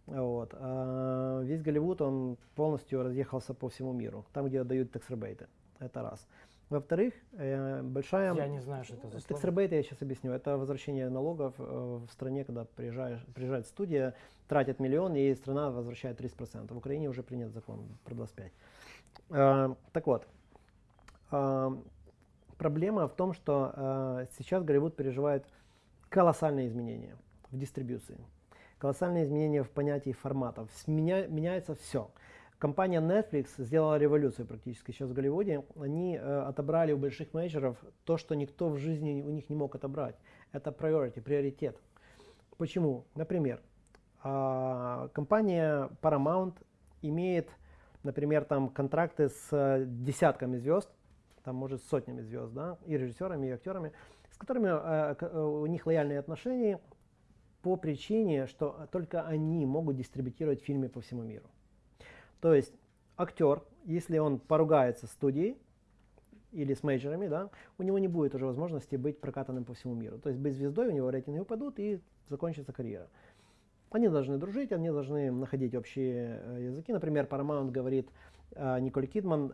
Вот. А весь Голливуд, он полностью разъехался по всему миру, там, где дают текс-ребейты. Это раз. Во-вторых, э, большая... Я не знаю, что это за Текс-ребейты, я сейчас объясню. Это возвращение налогов э, в стране, когда приезжаешь, приезжает студия, тратит миллион, и страна возвращает 30%. В Украине уже принят закон про 25%. Э, так вот, э, проблема в том, что э, сейчас Голливуд переживает колоссальные изменения в дистрибьюции, колоссальные изменения в понятии форматов. Меня, меняется все. Компания Netflix сделала революцию практически сейчас в Голливуде. Они э, отобрали у больших менеджеров то, что никто в жизни у них не мог отобрать. Это priority, приоритет. Почему? Например, э, компания Paramount имеет например, там контракты с э, десятками звезд, там, может, сотнями звезд, да, и режиссерами, и актерами, с которыми э, э, у них лояльные отношения по причине, что только они могут дистрибутировать фильмы по всему миру. То есть актер, если он поругается с студией или с мейджерами, да, у него не будет уже возможности быть прокатанным по всему миру. То есть быть звездой, у него рейтинги упадут и закончится карьера. Они должны дружить, они должны находить общие э, языки. Например, Paramount говорит э, Николь Кидман,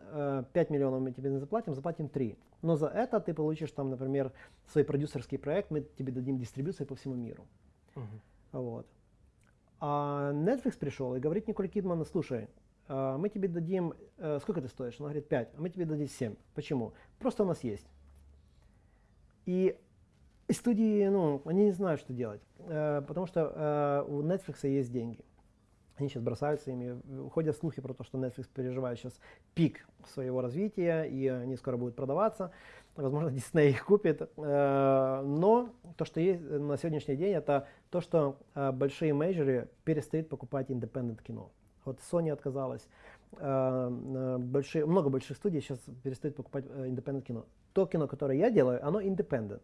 5 э, миллионов мы тебе не заплатим, заплатим 3. Но за это ты получишь там, например, свой продюсерский проект, мы тебе дадим дистрибуцию по всему миру. Uh-huh. Вот. А Netflix пришел и говорит Николь Кидман, слушай, мы тебе дадим, сколько ты стоишь? Она говорит 5, а мы тебе дадим 7. Почему? Просто у нас есть. И и студии, ну, они не знают, что делать, э, потому что э, у Netflix есть деньги. Они сейчас бросаются ими. Ходят слухи про то, что Netflix переживает сейчас пик своего развития, и они скоро будут продаваться. Возможно, Дисней их купит. Э, но то, что есть на сегодняшний день, это то, что э, большие мейджоры перестают покупать independent кино. Вот Sony отказалась. Э, большие, много больших студий сейчас перестают покупать independent кино. То кино, которое я делаю, оно independent.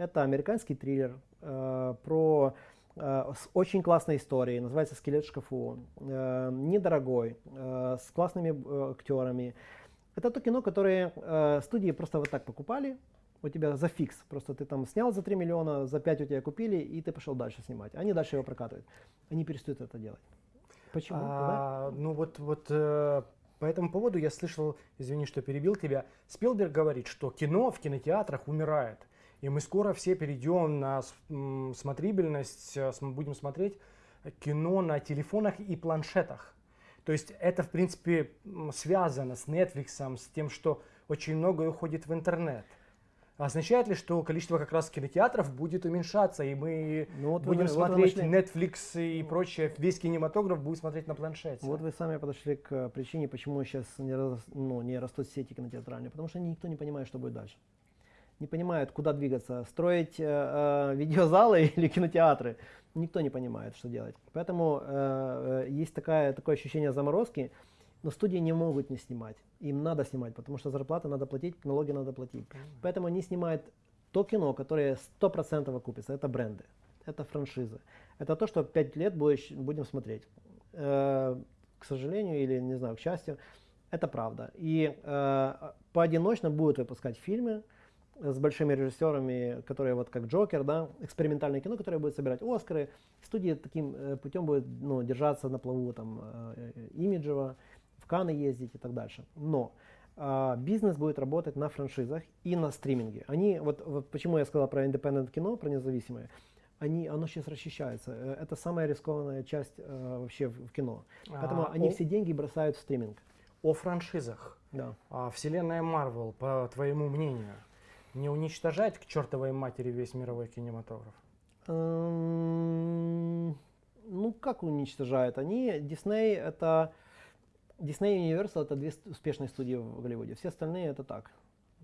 Это американский триллер про с очень классной историей, называется «Скелет в шкафу», недорогой, с классными актерами. Это то кино, которое э, студии просто вот так покупали, у тебя за фикс, просто ты там снял за 3 миллиона, за 5 у тебя купили, и ты пошел дальше снимать. Они дальше его прокатывают. Они перестают это делать. Почему? А, да? Ну вот, вот э, по этому поводу я слышал, извини, что перебил тебя, Спилберг говорит, что кино в кинотеатрах умирает. И мы скоро все перейдем на смотрибельность, э, будем смотреть кино на телефонах и планшетах. То есть это, в принципе, связано с Netflix, с тем, что очень многое уходит в интернет. Означает ли, что количество как раз кинотеатров будет уменьшаться, и мы ну, вот будем вы, смотреть вот Netflix и прочее, весь кинематограф будет смотреть на планшете? Вот вы сами подошли к причине, почему сейчас не, ну, не растут сети кинотеатральные, потому что никто не понимает, что будет дальше. Не понимают, куда двигаться, строить э, э, видеозалы или кинотеатры никто не понимает, что делать. Поэтому э, э, есть такая, такое ощущение заморозки, но студии не могут не снимать. Им надо снимать, потому что зарплаты надо платить, налоги надо платить. Поэтому они снимают то кино, которое 100% окупится. Это бренды, это франшизы. Это то, что 5 лет будешь, будем смотреть. Э, к сожалению или, не знаю, к счастью, это правда. И э, поодиночно будут выпускать фильмы, с большими режиссерами, которые вот как Джокер, да, экспериментальное кино, которое будет собирать Оскары. Студия таким э, путем будет ну, держаться на плаву там, э, имиджево, в Каны ездить и так дальше. Но э, бизнес будет работать на франшизах и на стриминге. Они, вот, вот почему я сказал про independent кино, про независимое, они, оно сейчас расчищается. Э, это самая рискованная часть э, вообще в, в кино. Поэтому а, они о... все деньги бросают в стриминг. О франшизах. Да. А, вселенная Марвел, по твоему мнению, не уничтожать к чертовой матери весь мировой кинематограф? Эм, ну, как уничтожают? Они, Disney это... Disney и Universal это две успешные студии в Голливуде. Все остальные это так,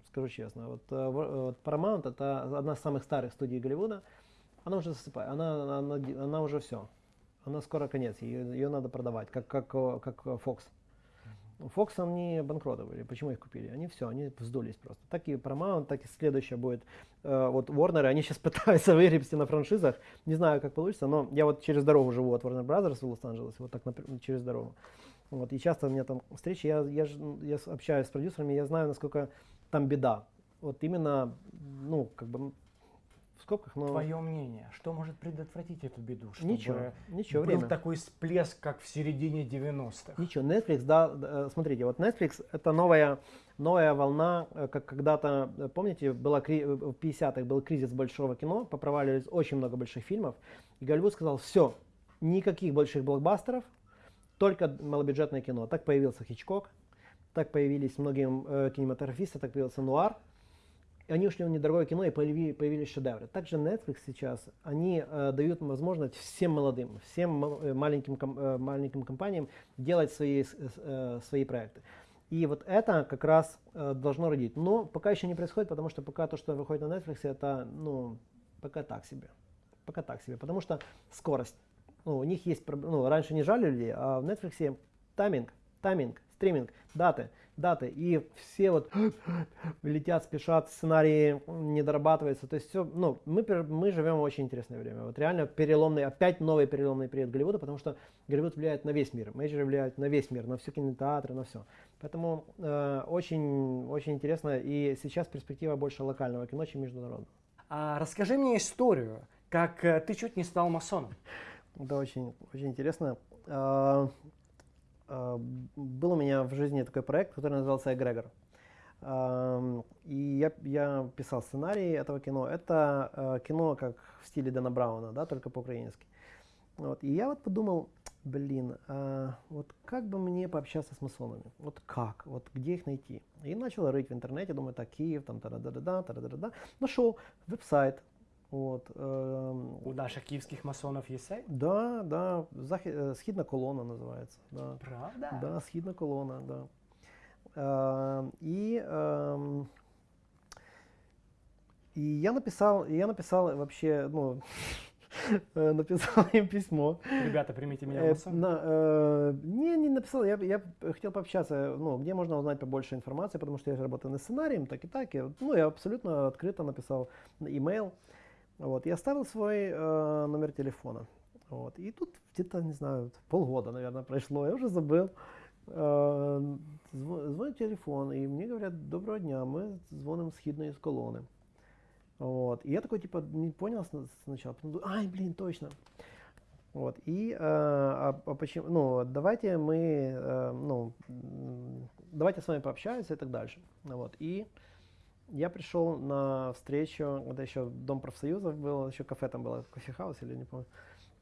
скажу честно. Вот, э, вот Paramount это одна из самых старых студий Голливуда. Она уже засыпает, она, она, она уже все. Она скоро конец, ее, ее надо продавать, как, как, как Fox. Fox они банкротовали. Почему их купили? Они все, они вздулись просто. Так и Paramount, так и следующее будет. Э, вот Warner, они сейчас пытаются выгребсти на франшизах. Не знаю, как получится, но я вот через дорогу живу от Warner Brothers в Лос-Анджелесе, вот так через дорогу. Вот, и часто у меня там встречи, я, я, я общаюсь с продюсерами, я знаю, насколько там беда. Вот именно, ну, как бы скобках, но... Твое мнение, что может предотвратить эту беду? Чтобы ничего, ничего, был время. такой всплеск, как в середине 90-х? Ничего, Netflix, да, э, смотрите, вот Netflix это новая, новая волна, э, как когда-то, э, помните, была, в 50-х был кризис большого кино, попроваливались очень много больших фильмов, и Голливуд сказал, все, никаких больших блокбастеров, только малобюджетное кино. Так появился Хичкок, так появились многие э, кинематографисты, так появился Нуар, они ушли в недорогое кино и появились, появились шедевры. Также Netflix сейчас, они э, дают возможность всем молодым, всем э, маленьким, э, маленьким компаниям делать свои, э, свои проекты. И вот это как раз э, должно родить. Но пока еще не происходит, потому что пока то, что выходит на Netflix, это, ну, пока так себе. Пока так себе. Потому что скорость. Ну, у них есть, ну, раньше не жали людей, а в Netflix тайминг, тайминг, стриминг, даты даты, и все вот летят, спешат, сценарии не дорабатываются, то есть все, ну, мы, мы живем в очень интересное время, вот реально переломный, опять новый переломный период Голливуда, потому что Голливуд влияет на весь мир, мейджоры влияют на весь мир, на все кинотеатры, на все, поэтому э, очень, очень интересно, и сейчас перспектива больше локального кино, чем международного. А расскажи мне историю, как э, ты чуть не стал масоном. Это очень, очень интересно. А, был у меня в жизни такой проект, который назывался «Эгрегор». И я, я писал сценарий этого кино. Это а, кино как в стиле Дэна Брауна, да, только по-украински. Вот. И я вот подумал, блин, а вот как бы мне пообщаться с масонами? Вот как? Вот где их найти? И начал рыть в интернете, думаю, так, Киев, там, та-да-да-да, та-да-да-да. Нашел веб-сайт, вот, эм, У наших киевских масонов есть сайт? Да, да, захи, э, східна колона называется. Да. Правда? Да, східна колона, да. И И я написал, я написал вообще, ну, написал им письмо. Ребята, примите меня в на, э, не, не написал, я, я хотел пообщаться, ну, где можно узнать побольше информации, потому что я же работаю над сценарием, так и так. И, ну, я абсолютно открыто написал имейл. Вот, и оставил свой э, номер телефона. Вот, и тут где-то, не знаю, полгода, наверное, прошло, я уже забыл. Э, зво- звонит телефон, и мне говорят, доброго дня, мы звоним с Хидной из колонны. Вот. И я такой, типа, не понял сна- сначала, потом думаю, ай, блин, точно. Вот. И, э, а, а почему, ну, давайте мы, э, ну, давайте с вами пообщаемся и так дальше. Вот. И я пришел на встречу, это еще Дом профсоюзов был, еще кафе там было, кофе-хаус или не помню.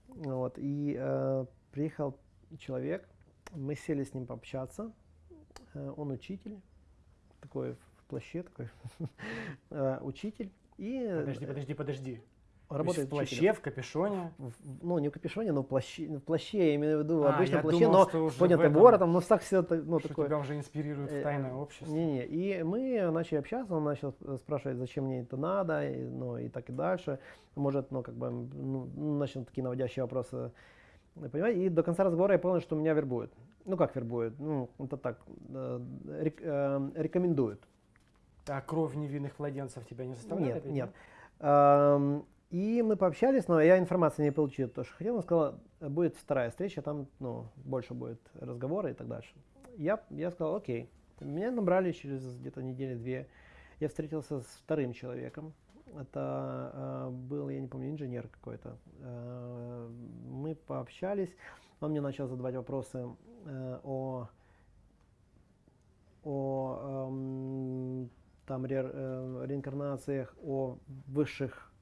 Вот. И э, приехал человек, мы сели с ним пообщаться. Э, он учитель, такой в плаще, такой э, учитель. И Подожди, подожди, подожди. Работает в плаще, учителем. в капюшоне. В- в- ну, не в капюшоне, но в плаще, в плаще, я имею в виду, А, обычно я в плаще, думал, но в поднятым этом, воротом, но так все, ну, что такое. тебя уже инспирирует в Э, тайное общество. Не-не, и мы начали общаться, он начал э, спрашивать, зачем мне это надо, и, ну, и так и дальше. Может, ну, как бы, ну, начал такие наводящие вопросы, э, понимаете, и до конца разговора я понял, что меня вербуют. Ну, как вербуют? Ну, это так, э, рек- э, рекомендуют. А кровь невинных младенцев тебя не заставляет? Нет, пить, нет. И мы пообщались, но я информации не получил, то, что хотел. Он сказал, будет вторая встреча, там ну, больше будет разговора и так дальше. Я, я сказал, окей. Меня набрали через где-то недели две. Я встретился с вторым человеком. Это э, был, я не помню, инженер какой-то. Э, мы пообщались. Он мне начал задавать вопросы э, о о эм, там ре- э, реинкарнациях, о высших, э,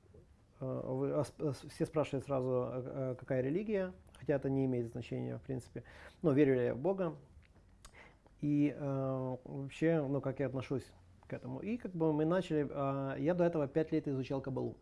вы- о сп- с- все спрашивают сразу, э, э, какая религия, хотя это не имеет значения, в принципе. Но верю ли я в Бога и э, вообще, ну, как я отношусь к этому. И как бы мы начали, э, я до этого пять лет изучал Кабалу.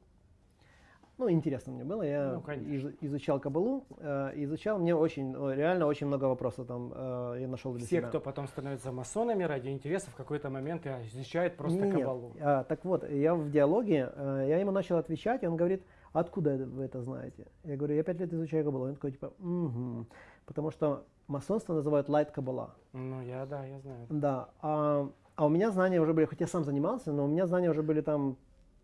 Ну, интересно мне было, я Ну, конечно. из- изучал Кабалу, э, изучал, мне очень, реально очень много вопросов там э, я нашел для Все, себя. кто потом становится масонами ради интереса, в какой-то момент и изучают просто Нет, кабалу. а, так вот, я в диалоге, э, я ему начал отвечать, и он говорит, откуда вы это знаете? Я говорю, я пять лет изучаю кабалу. Он такой, типа, «Мгм». потому что масонство называют light кабала. Ну, я, да, я знаю. Да, а, а у меня знания уже были, хоть я сам занимался, но у меня знания уже были там,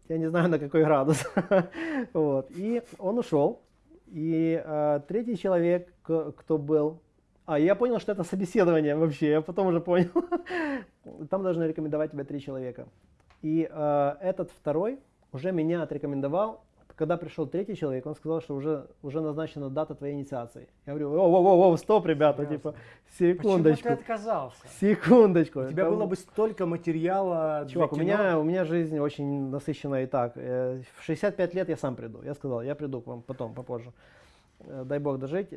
я не знаю на какой градус. вот. И он ушел, и э, третий человек, кто был, а я понял, что это собеседование вообще, я потом уже понял. Там должны рекомендовать тебя три человека. И э, этот второй уже меня отрекомендовал. Когда пришел третий человек, он сказал, что уже, уже назначена дата твоей инициации. Я говорю, о, о, о, о, стоп, ребята, Ясно. типа, Почему секундочку. ты отказался? Секундочку. У тебя Там- было бы столько материала Чувак, у меня, у меня жизнь очень насыщенная и так. Э, В 65 лет я сам приду. Я сказал, я приду к вам потом, попозже. Э, Дай бог дожить.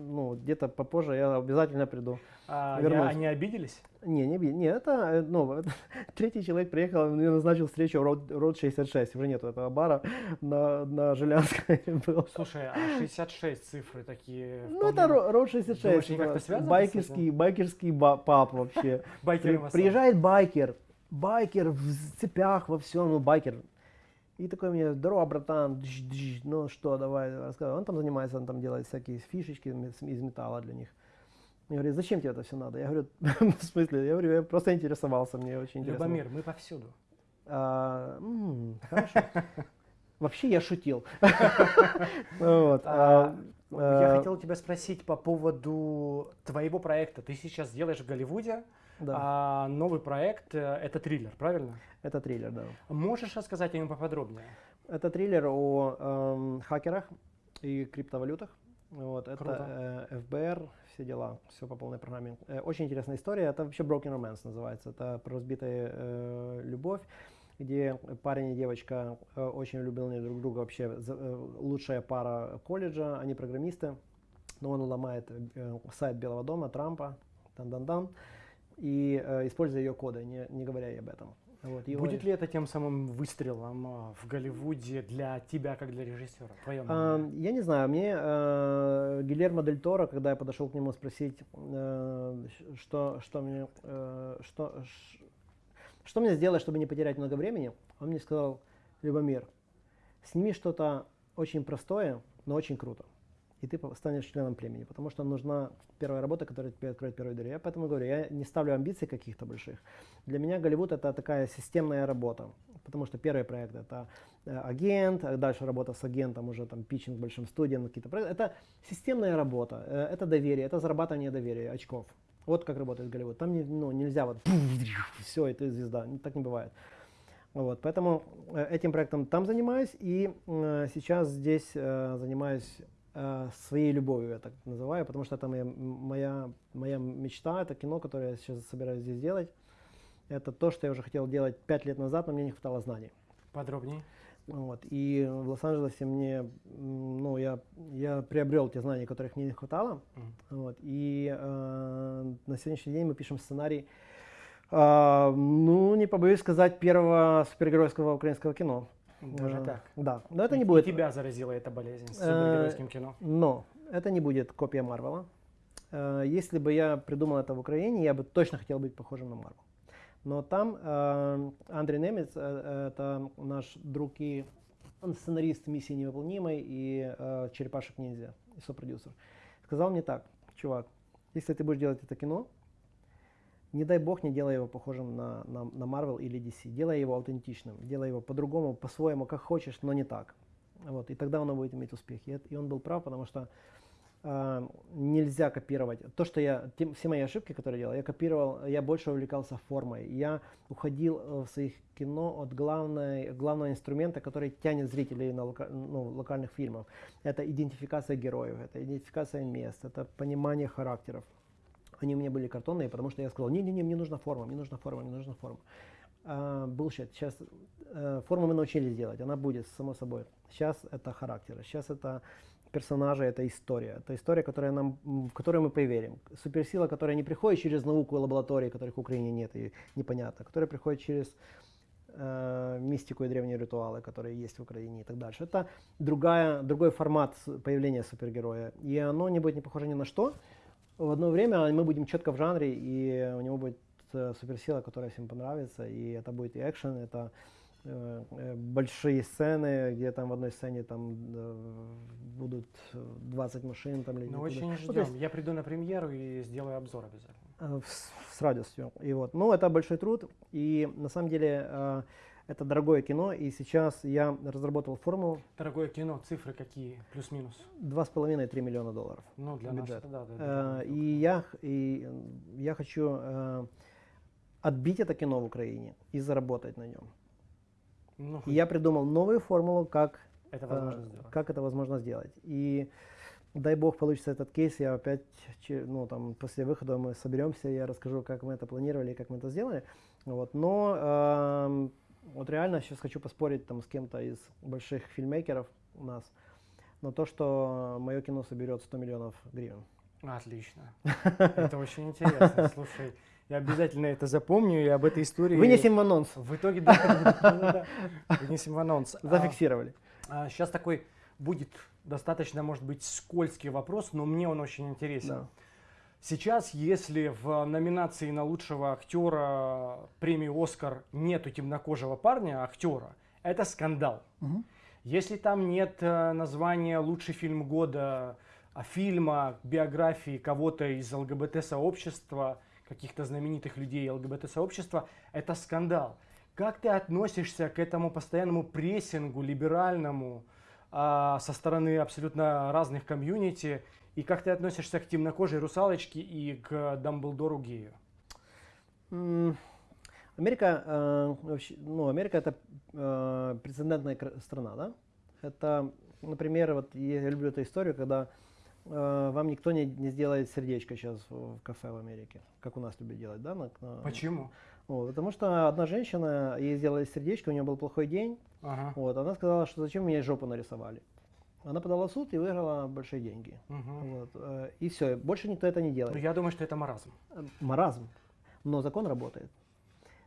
Ну, где-то попозже я обязательно приду. А, вернусь. они обиделись? Не, не, не, это, э, ну, это- третий человек приехал, мне назначил встречу Road, Road 66, уже нету этого бара, на, на Жилянской был. Слушай, а 66 цифры такие. Ну, это Ро- Road Думаешь, 66, они как-то это связаны с байкерский, байкерский ба- паб вообще. Байкеры При- приезжает байкер, байкер в цепях, во всем, ну байкер. И такой мне, здорово, братан, дж, дж, ну что, давай, рассказывай. Он там занимается, он там делает всякие фишечки из металла для них. Я говорю, зачем тебе это все надо? Я говорю, в смысле? Я говорю, я просто интересовался, мне очень интересно. было». Любомир, мы повсюду. А, м, хорошо. Вообще я шутил. Вот, А, а, Я а, хотел тебя спросить по поводу твоего проекта. Ты сейчас делаешь в Голливуде да, а, новый проект. э, Это триллер, правильно? это триллер, да. Можешь рассказать о нем поподробнее? Это триллер о эм, хакерах и криптовалютах. Вот, это э, ФБР, все дела, все по полной программе. Э, очень интересная история. Это вообще Broken Romance называется. Это про разбитая э, любовь, где парень и девочка э, очень влюблены друг друга. Вообще за- э, лучшая пара колледжа, они программисты. Но он ломает э, сайт Белого дома, Трампа, дан-дан-дан, и э, используя ее коды, не, не говоря ей об этом. Вот, Будет ли это тем самым выстрелом а, в Голливуде для тебя, как для режиссера? Твое А, я не знаю, мне э, Гильермо Дель Торо, когда я подошел к нему спросить, э, что, что мне, э, что, ш- Что мне сделать, чтобы не потерять много времени? Он мне сказал, Любомир, сними что-то очень простое, но очень круто. И ты станешь членом племени, потому что нужна первая работа, которая тебе откроет первую дверь. Я поэтому говорю, я не ставлю амбиций каких-то больших. Для меня Голливуд это такая системная работа, потому что первый проект это э, агент, а дальше работа с агентом, уже там питчинг большим студиям, какие-то проекты. Это системная работа, э, это доверие, это зарабатывание доверия, очков. Вот как работает Голливуд. Там не, ну, нельзя вот все, ты звезда. Так не бывает. Вот, поэтому э, этим проектом там занимаюсь и э, сейчас здесь э, занимаюсь своей любовью, я так называю, потому что это моя, моя, моя мечта, это кино, которое я сейчас собираюсь здесь делать. Это то, что я уже хотел делать пять лет назад, но мне не хватало знаний. Подробнее. Вот. И в Лос-Анджелесе мне, ну, я, я приобрел те знания, которых мне не хватало. Mm. Вот. И э, на сегодняшний день мы пишем сценарий, э, ну, не побоюсь сказать, первого супергеройского украинского кино. Даже так? Да. Но это не будет... И тебя заразила эта болезнь с супергеройским э, кино? Но это не будет копия Марвела. Э, если бы я придумал это в Украине, я бы точно хотел быть похожим на Марвел. Но там э, Андрей Немец, э, это наш друг и он сценарист «Миссии невыполнимой» и э, «Черепашек ниндзя», и сопродюсер. Сказал мне так, чувак, если ты будешь делать это кино, не дай бог не делай его похожим на, на, на Marvel или DC. Делай его аутентичным, делай его по-другому, по-своему, как хочешь, но не так. Вот, и тогда оно будет иметь успех. И, и он был прав, потому что э, нельзя копировать. То, что я, те, все мои ошибки, которые я делал, я копировал, я больше увлекался формой. Я уходил э, в своих кино от главной, главного инструмента, который тянет зрителей на лока, ну, локальных фильмов. Это идентификация героев, это идентификация мест, это понимание характеров. Они у меня были картонные, потому что я сказал, не-не-не, мне нужна форма, мне нужна форма, мне нужна форма. Uh, bullshit. Сейчас uh, форму мы научились делать, она будет, само собой. Сейчас это характеры, сейчас это персонажи, это история. Это история, которая нам, в которую мы поверим. Суперсила, которая не приходит через науку и лаборатории, которых в Украине нет и непонятно, которая приходит через э, мистику и древние ритуалы, которые есть в Украине и так дальше. Это другая, другой формат появления супергероя. И оно не будет не похоже ни на что. В одно время мы будем четко в жанре, и у него будет э, суперсила, которая всем понравится. И это будет и экшен, это Э, э, большие сцены, где там в одной сцене там будут 20 машин. Там, ну, очень ждем. Ну, есть, Я приду на премьеру и сделаю обзор обязательно. С, с радостью. И вот. Но это большой труд, и на самом деле это дорогое кино, и сейчас я разработал формулу. Дорогое кино, цифры какие, плюс-минус? Два с половиной, три миллиона долларов. Ну, для бюджет. нас, да. да, да и, я, и я хочу отбить это кино в Украине и заработать на нем. Ну, и я придумал новую формулу, как это возможно, э, сделать. как это возможно сделать. И дай бог получится этот кейс, я опять, ну, там, после выхода мы соберемся, я расскажу, как мы это планировали и как мы это сделали. Вот. Но э, вот реально сейчас хочу поспорить там с кем-то из больших фильмейкеров у нас на то, что мое кино соберет 100 миллионов гривен. Отлично. Это очень интересно. Слушай, я обязательно это запомню и об этой истории... Вынесем в анонс. В итоге, да, вынесем в анонс. Зафиксировали. сейчас а, такой будет достаточно, может быть, скользкий вопрос, но мне он очень интересен. Сейчас, если в номинации на лучшего актера премии Оскар нету темнокожего парня, актера, это скандал. Угу. Если там нет э, названия лучший фильм года, а фильма, биографии кого-то из ЛГБТ-сообщества, каких-то знаменитых людей ЛГБТ-сообщества, это скандал. Как ты относишься к этому постоянному прессингу либеральному со стороны абсолютно разных комьюнити? И как ты относишься к темнокожей русалочке и к Дамблдору гею? Америка, э, вообще, ну, Америка это э, прецедентная страна, да? Это, например, вот я люблю эту историю, когда Э, вам никто не, не сделает сердечко сейчас в кафе в Америке, как у нас любят делать, да? На, на, Почему? Вот, потому что одна женщина, ей сделали сердечко, у нее был плохой день, ага. вот, она сказала, что зачем мне жопу нарисовали. Она подала в суд и выиграла большие деньги. Угу. Вот, э, и все, больше никто это не делает. Ну, я думаю, что это маразм. Маразм. Но закон работает.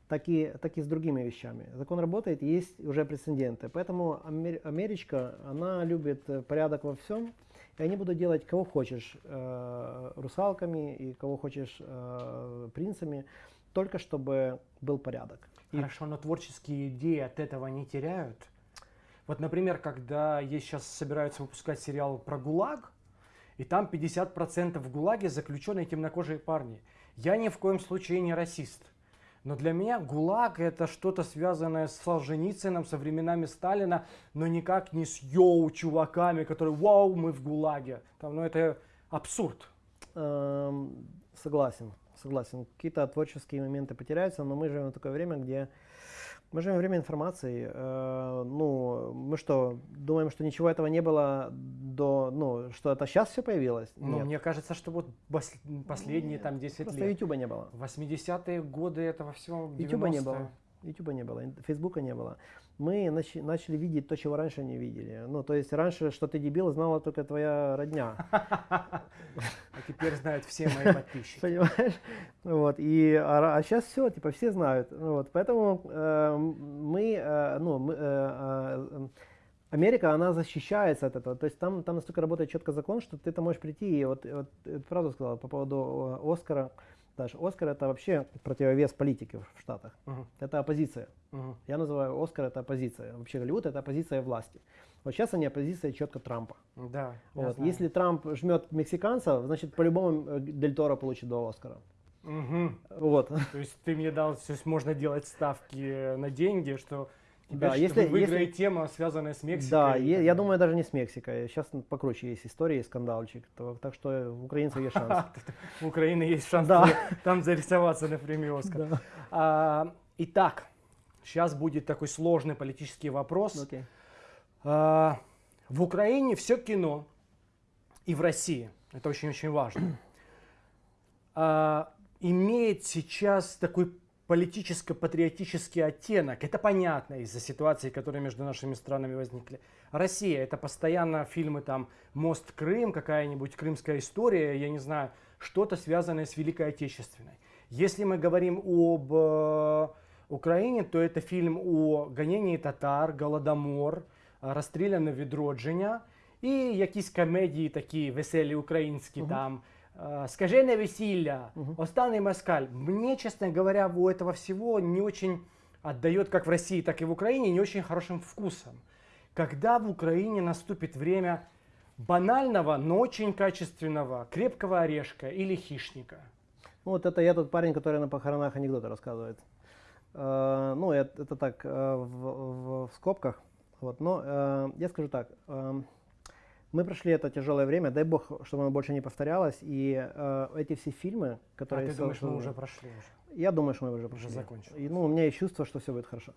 Так и, так и с другими вещами. Закон работает, есть уже прецеденты. Поэтому Америчка, она любит порядок во всем. И они будут делать кого хочешь э, русалками и кого хочешь э, принцами, только чтобы был порядок. Хорошо, но творческие идеи от этого не теряют? Вот, например, когда есть сейчас собираются выпускать сериал про ГУЛАГ, и там 50% в ГУЛАГе заключенные темнокожие парни. Я ни в коем случае не расист. Но для меня ГУЛАГ это что-то связанное с Солженицыным, со временами Сталина, но никак не с йоу чуваками, которые вау, мы в ГУЛАГе. Там, ну это абсурд. Эм, согласен, согласен. Какие-то творческие моменты потеряются, но мы живем в такое время, где мы живем в время информации. Э, ну, мы что, думаем, что ничего этого не было до, ну, что это сейчас все появилось? Ну, Нет. мне кажется, что вот последние там 10 просто лет. Ютуба не было. 80-е годы этого всего. Ютуба не было. Ютуба не было, Фейсбука не было. Мы нач начали видеть то, чего раньше не видели. Ну, то есть раньше, что ты дебил, знала только твоя родня. А теперь знают все мои подписчики. Понимаешь? Вот. И, а, а сейчас все, типа, все знают. Вот. Поэтому э, мы, э, ну, мы, э, э, Америка, она защищается от этого. То есть там, там настолько работает четко закон, что ты там можешь прийти и вот, вот правду сказал по поводу э, Даже Оскар это вообще противовес политики в Штатах. Uh-huh. Это оппозиция. Uh-huh. Я называю Оскар это оппозиция. Вообще Голливуд это оппозиция власти. Вот сейчас они оппозиция четко Трампа. Да. Вот. Если Трамп жмет мексиканцев, значит по-любому э, Дель Торо получит два Оскара. Угу. Вот. То есть ты мне дал, то есть можно делать ставки на деньги, что да, если выиграет если... тема, связанная с Мексикой. Да, я, я думаю, даже не с Мексикой. Сейчас покруче есть истории, скандалчик. То, так что у украинцев есть шанс. У Украины есть шанс там зарисоваться на премию Оскар. А, итак, сейчас будет такой сложный политический вопрос. Okay. А, в Украине все кино и в России, это очень-очень важно, а, имеет сейчас такой политическо-патриотический оттенок. Это понятно из-за ситуации, которые между нашими странами возникли. Россия, это постоянно фильмы там «Мост Крым», какая-нибудь крымская история, я не знаю, что-то связанное с Великой Отечественной. Если мы говорим об э, Украине, то это фильм о гонении татар, Голодомор, расстреляно відродження і якісь комедії такі веселі українські uh-huh. там «Скажене весілля», uh-huh. «Останний москаль». Мне, честно говоря, у этого всего не очень отдает как в России, так и в Украине не очень хорошим вкусом. Когда в Украине наступит время банального, но очень качественного крепкого орешка или хищника? Ну, вот это я тот парень, который на похоронах анекдоты рассказывает. Э, ну, это, это так, э, в, в, в скобках. Вот, но э, я скажу так. Э, мы прошли это тяжелое время, дай бог, чтобы оно больше не повторялось. И э, эти все фильмы, которые... А ты думаешь, мы уже прошли уже? Я думаю, что мы уже прошли. Уже закончили. И, ну, у меня есть чувство, что все будет хорошо.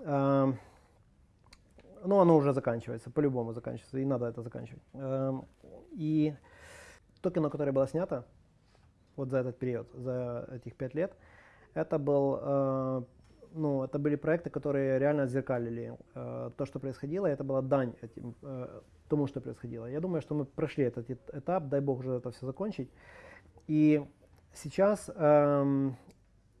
Э, ну, оно уже заканчивается, по-любому заканчивается, и надо это заканчивать. Э, и то кино, которое было снято вот за этот период, за этих пять лет, это был э, ну, это были проекты, которые реально отзеркалили э, то, что происходило, и это была дань этим, э, тому, что происходило. Я думаю, что мы прошли этот этап, дай бог уже это все закончить. И сейчас э,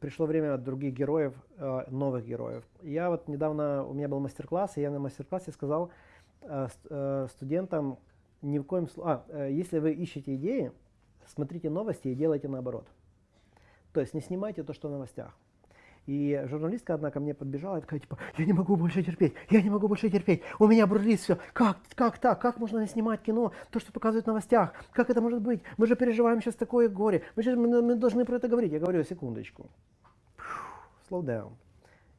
пришло время других героев, э, новых героев. Я вот недавно, у меня был мастер-класс, и я на мастер-классе сказал э, э, студентам, ни в коем случае, а, э, если вы ищете идеи, смотрите новости и делайте наоборот. То есть не снимайте то, что в новостях. И журналистка одна ко мне подбежала и такая, типа, я не могу больше терпеть, я не могу больше терпеть, у меня бурлит все. Как, как так? Как можно снимать кино, то, что показывают в новостях? Как это может быть? Мы же переживаем сейчас такое горе, мы, сейчас, мы, мы должны про это говорить. Я говорю, секундочку, slow down.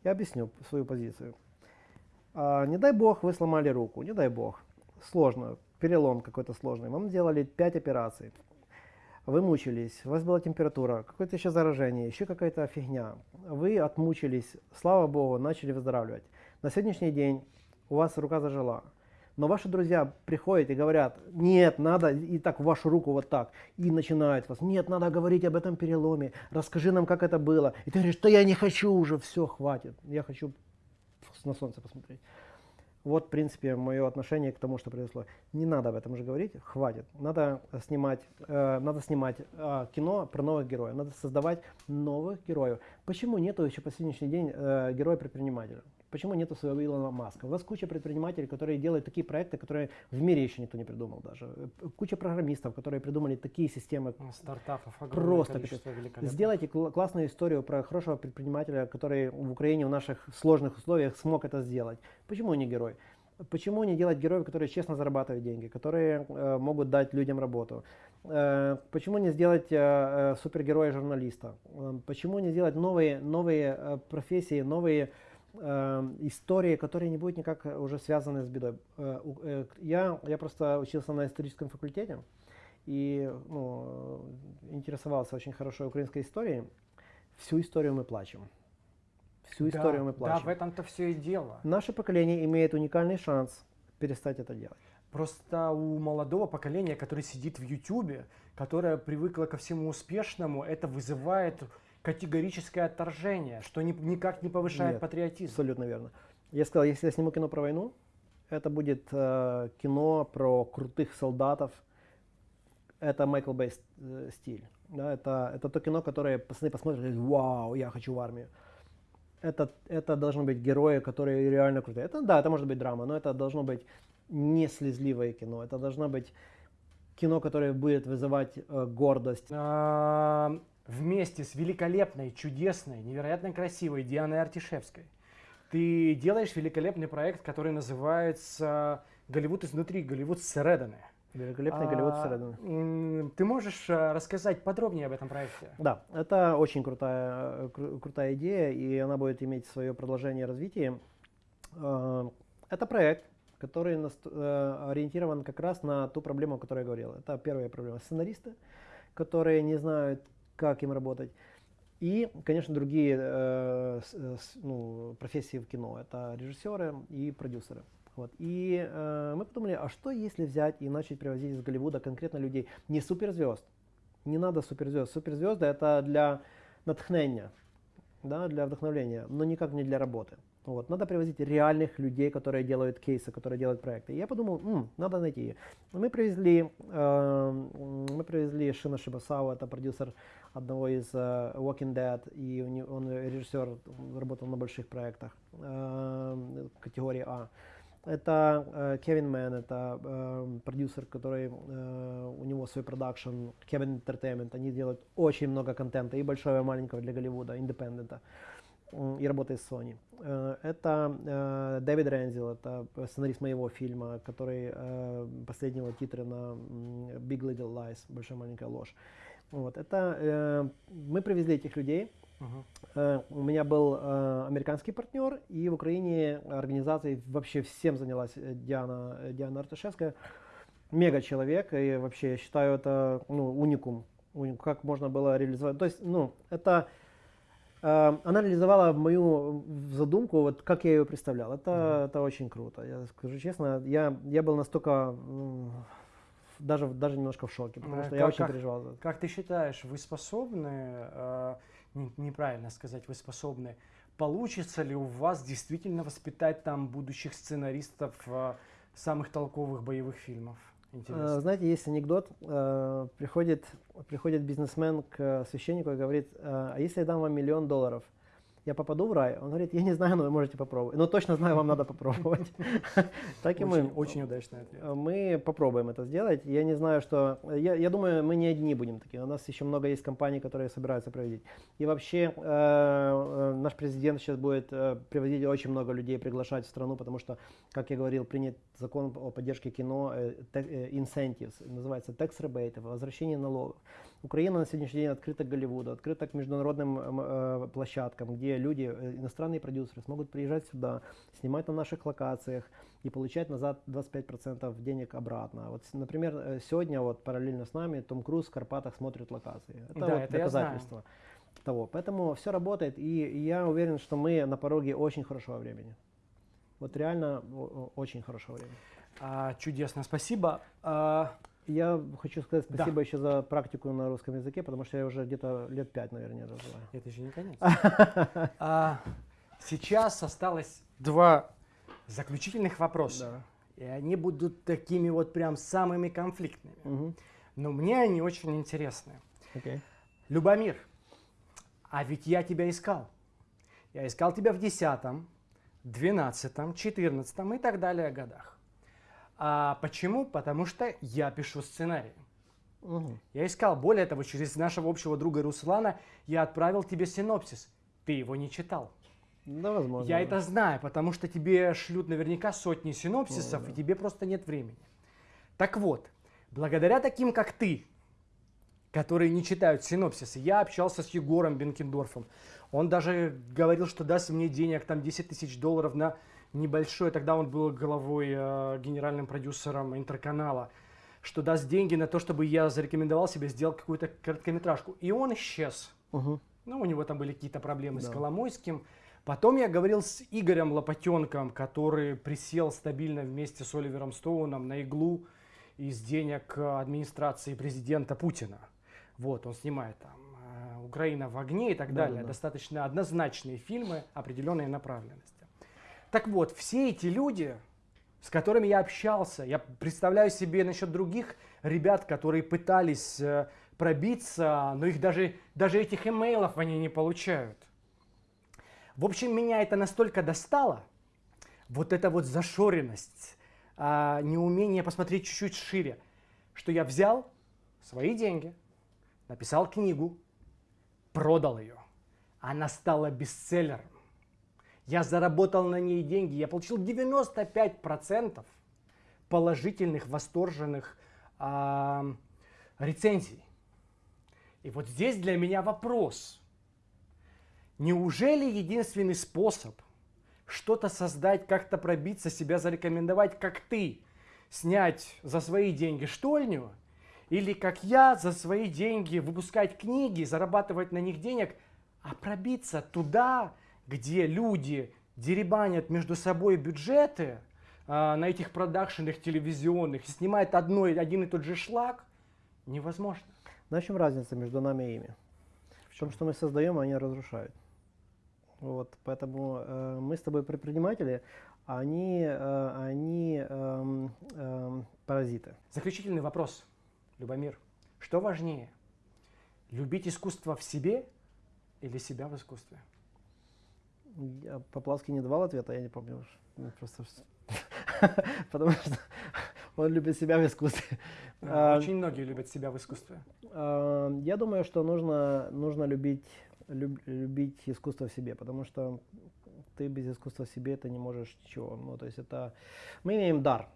Я объясню свою позицию. А, не дай бог вы сломали руку, не дай бог. Сложно, перелом какой-то сложный. Вам делали 5 операций вы мучились, у вас была температура, какое-то еще заражение, еще какая-то фигня. Вы отмучились, слава богу, начали выздоравливать. На сегодняшний день у вас рука зажила. Но ваши друзья приходят и говорят, нет, надо и так вашу руку вот так. И начинают вас, нет, надо говорить об этом переломе, расскажи нам, как это было. И ты говоришь, что я не хочу уже, все, хватит, я хочу на солнце посмотреть. Вот, в принципе, мое отношение к тому, что произошло. Не надо об этом уже говорить, хватит. Надо снимать, э, надо снимать э, кино про новых героев, надо создавать новых героев. Почему нету еще по сегодняшний день э, героя-предпринимателя? Почему нету своего Илона Маска? У вас куча предпринимателей, которые делают такие проекты, которые в мире еще никто не придумал даже. Куча программистов, которые придумали такие системы. Стартапов Просто Сделайте кл- классную историю про хорошего предпринимателя, который в Украине в наших сложных условиях смог это сделать. Почему он не герой? Почему не делать героев, которые честно зарабатывают деньги, которые э, могут дать людям работу? Э, почему не сделать э, э супергероя журналиста? Э, почему не сделать новые, новые э, профессии, новые э, истории, которые не будут никак уже связаны с бедой? Э, э, я, я просто учился на историческом факультете и ну, интересовался очень хорошо украинской историей. Всю историю мы плачем всю да, историю мы плачем. Да, в этом-то все и дело. Наше поколение имеет уникальный шанс перестать это делать. Просто у молодого поколения, которое сидит в Ютубе, которое привыкло ко всему успешному, это вызывает категорическое отторжение, что ни, никак не повышает Нет, патриотизм. Абсолютно верно. Я сказал, если я сниму кино про войну, это будет э, кино про крутых солдатов. Это Майкл Бей э, стиль. Да, это, это то кино, которое пацаны посмотрят и говорят, вау, я хочу в армию это, это должны быть герои, которые реально крутые. Это, да, это может быть драма, но это должно быть не слезливое кино. Это должно быть кино, которое будет вызывать э, гордость. А, вместе с великолепной, чудесной, невероятно красивой Дианой Артишевской ты делаешь великолепный проект, который называется «Голливуд изнутри», «Голливуд с Реданы». Великолепный Голливуд всередине. Ты можешь э, рассказать подробнее об этом проекте? Да, это очень крутая, кру- крутая идея, и она будет иметь свое продолжение развития. Э, это проект, который э, ориентирован как раз на ту проблему, о которой я говорил. Это первая проблема. Сценаристы, которые не знают, как им работать. И, конечно, другие э, ну, профессии в кино. Это режиссеры и продюсеры. Вот. И э, мы подумали, а что если взять и начать привозить из Голливуда конкретно людей, не суперзвезд, не надо суперзвезд, суперзвезды это для натхнения, да, для вдохновления, но никак не для работы. Вот. Надо привозить реальных людей, которые делают кейсы, которые делают проекты. И я подумал, М, надо найти. Мы привезли, э, мы привезли Шина Шибасау, это продюсер одного из э, Walking Dead, и он режиссер, работал на больших проектах э, категории А. Это э, Кевин Мэн, это э, продюсер, который э, у него свой продакшн, Kevin Entertainment. Они делают очень много контента, и большого, и маленького для Голливуда, independent а. И работает с Sony. Э, это э, Дэвид Рензил, это сценарист моего фильма, который э, последнего титра на Big Little Lies, Большая маленькая ложь. Вот, это, э, мы привезли этих людей, Uh-huh. У меня был э, американский партнер, и в Украине организацией вообще всем занялась э, Диана, Диана Арташевская. Мега человек, и вообще я считаю это ну, уникум. Как можно было реализовать. То есть, ну, это э, она реализовала мою задумку, вот как я ее представлял. Это, uh-huh. это очень круто. Я скажу честно, я, я был настолько даже, даже немножко в шоке, потому что как, я очень как, переживал. Как ты считаешь, вы способны э, неправильно сказать, вы способны. Получится ли у вас действительно воспитать там будущих сценаристов э, самых толковых боевых фильмов? Интересно. Знаете, есть анекдот. Э, приходит, приходит бизнесмен к священнику и говорит, а если я дам вам миллион долларов, я попаду в рай? Он говорит, я не знаю, но вы можете попробовать. Но точно знаю, вам надо попробовать. Так и мы. Очень удачный ответ. Мы попробуем это сделать. Я не знаю, что... Я думаю, мы не одни будем такие. У нас еще много есть компаний, которые собираются проводить. И вообще, э, э, наш президент сейчас будет э, привозить очень много людей, приглашать в страну, потому что, как я говорил, принят закон о поддержке кино, incentives, называется tax rebate, возвращение налогов. Украина на сегодняшний день открыта к Голливуду, открыта к международным э, площадкам, где люди, э, иностранные продюсеры смогут приезжать сюда, снимать на наших локациях и получать назад 25% денег обратно. Вот, например, э, сегодня вот параллельно с нами Том Круз в Карпатах смотрит локации. Это да, вот это доказательство того. Поэтому все работает, и я уверен, что мы на пороге очень хорошего времени. Вот реально очень хорошего времени. А, чудесно, спасибо. А, я хочу сказать спасибо да. еще за практику на русском языке, потому что я уже где-то лет пять, наверное, развиваю. Это еще не конец. а, сейчас осталось два заключительных вопроса. Да. И они будут такими вот прям самыми конфликтными. Угу. Но мне они очень интересны. Okay. Любомир, а ведь я тебя искал. Я искал тебя в десятом, 12, 14 и так далее годах. А почему? Потому что я пишу сценарий. Угу. Я искал. Более того, через нашего общего друга Руслана я отправил тебе синопсис. Ты его не читал. Да, возможно. Я это знаю, потому что тебе шлют наверняка сотни синопсисов, ну, да. и тебе просто нет времени. Так вот, благодаря таким, как ты, которые не читают синопсисы, я общался с Егором Бенкендорфом. Он даже говорил, что даст мне денег, там 10 тысяч долларов на небольшой, тогда он был главой, э, генеральным продюсером интерканала, что даст деньги на то, чтобы я зарекомендовал себе, сделал какую-то короткометражку. И он исчез. Угу. Ну, у него там были какие-то проблемы да. с Коломойским. Потом я говорил с Игорем Лопатенком, который присел стабильно вместе с Оливером Стоуном на иглу из денег администрации президента Путина. Вот, он снимает там э, «Украина в огне» и так да, далее. Да, да. Достаточно однозначные фильмы определенной направленности. Так вот, все эти люди, с которыми я общался, я представляю себе насчет других ребят, которые пытались э, пробиться, но их даже, даже этих имейлов они не получают. В общем, меня это настолько достало, вот эта вот зашоренность, а, неумение посмотреть чуть-чуть шире, что я взял свои деньги, написал книгу, продал ее. Она стала бестселлером. Я заработал на ней деньги, я получил 95% положительных, восторженных а, рецензий. И вот здесь для меня вопрос – Неужели единственный способ что-то создать, как-то пробиться, себя зарекомендовать, как ты, снять за свои деньги штольню, или как я за свои деньги выпускать книги, зарабатывать на них денег, а пробиться туда, где люди деребанят между собой бюджеты а, на этих продакшенах телевизионных и снимают одно, один и тот же шлак, невозможно. Но в чем разница между нами и ими? В том, что мы создаем, а они разрушают. Вот, поэтому э, мы с тобой предприниматели, а они, э, они э, э, паразиты. Заключительный вопрос, Любомир. Что важнее, любить искусство в себе или себя в искусстве? Я Поплавский не давал ответа, я не помню. Просто... Потому что он любит себя в искусстве. А, очень многие любят себя в искусстве. Я думаю, что нужно, нужно любить люб, любить искусство в себе, потому что ты без искусства в себе это не можешь ничего. Ну, то есть это мы имеем дар,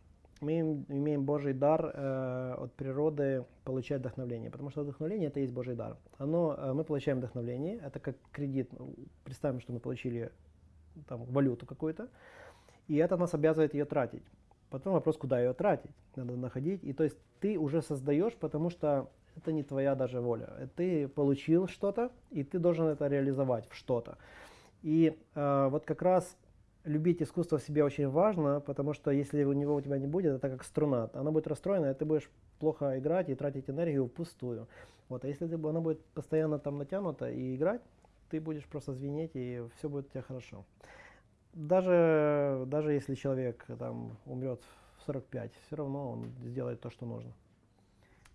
мы имеем Божий дар э, от природы получать вдохновление, потому что вдохновление это есть Божий дар. Оно, э, мы получаем вдохновление, это как кредит. Представим, что мы получили там, валюту какую-то, и это нас обязывает ее тратить. Потом вопрос, куда ее тратить, надо находить. И то есть ты уже создаешь, потому что это не твоя даже воля. Ты получил что-то, и ты должен это реализовать в что-то. И э, вот как раз любить искусство в себе очень важно, потому что если у него у тебя не будет, это как струна. Она будет расстроена, и ты будешь плохо играть и тратить энергию впустую. Вот. А если ты, она будет постоянно там натянута и играть, ты будешь просто звенеть, и все будет у тебя хорошо. Даже, даже если человек там умрет в 45, все равно он сделает то, что нужно.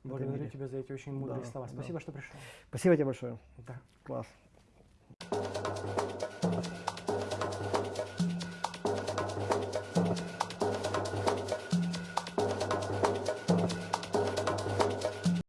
Благодарю тебя за эти очень мудрые да, слова. Спасибо, да. что пришел. Спасибо тебе большое. Да. Класс.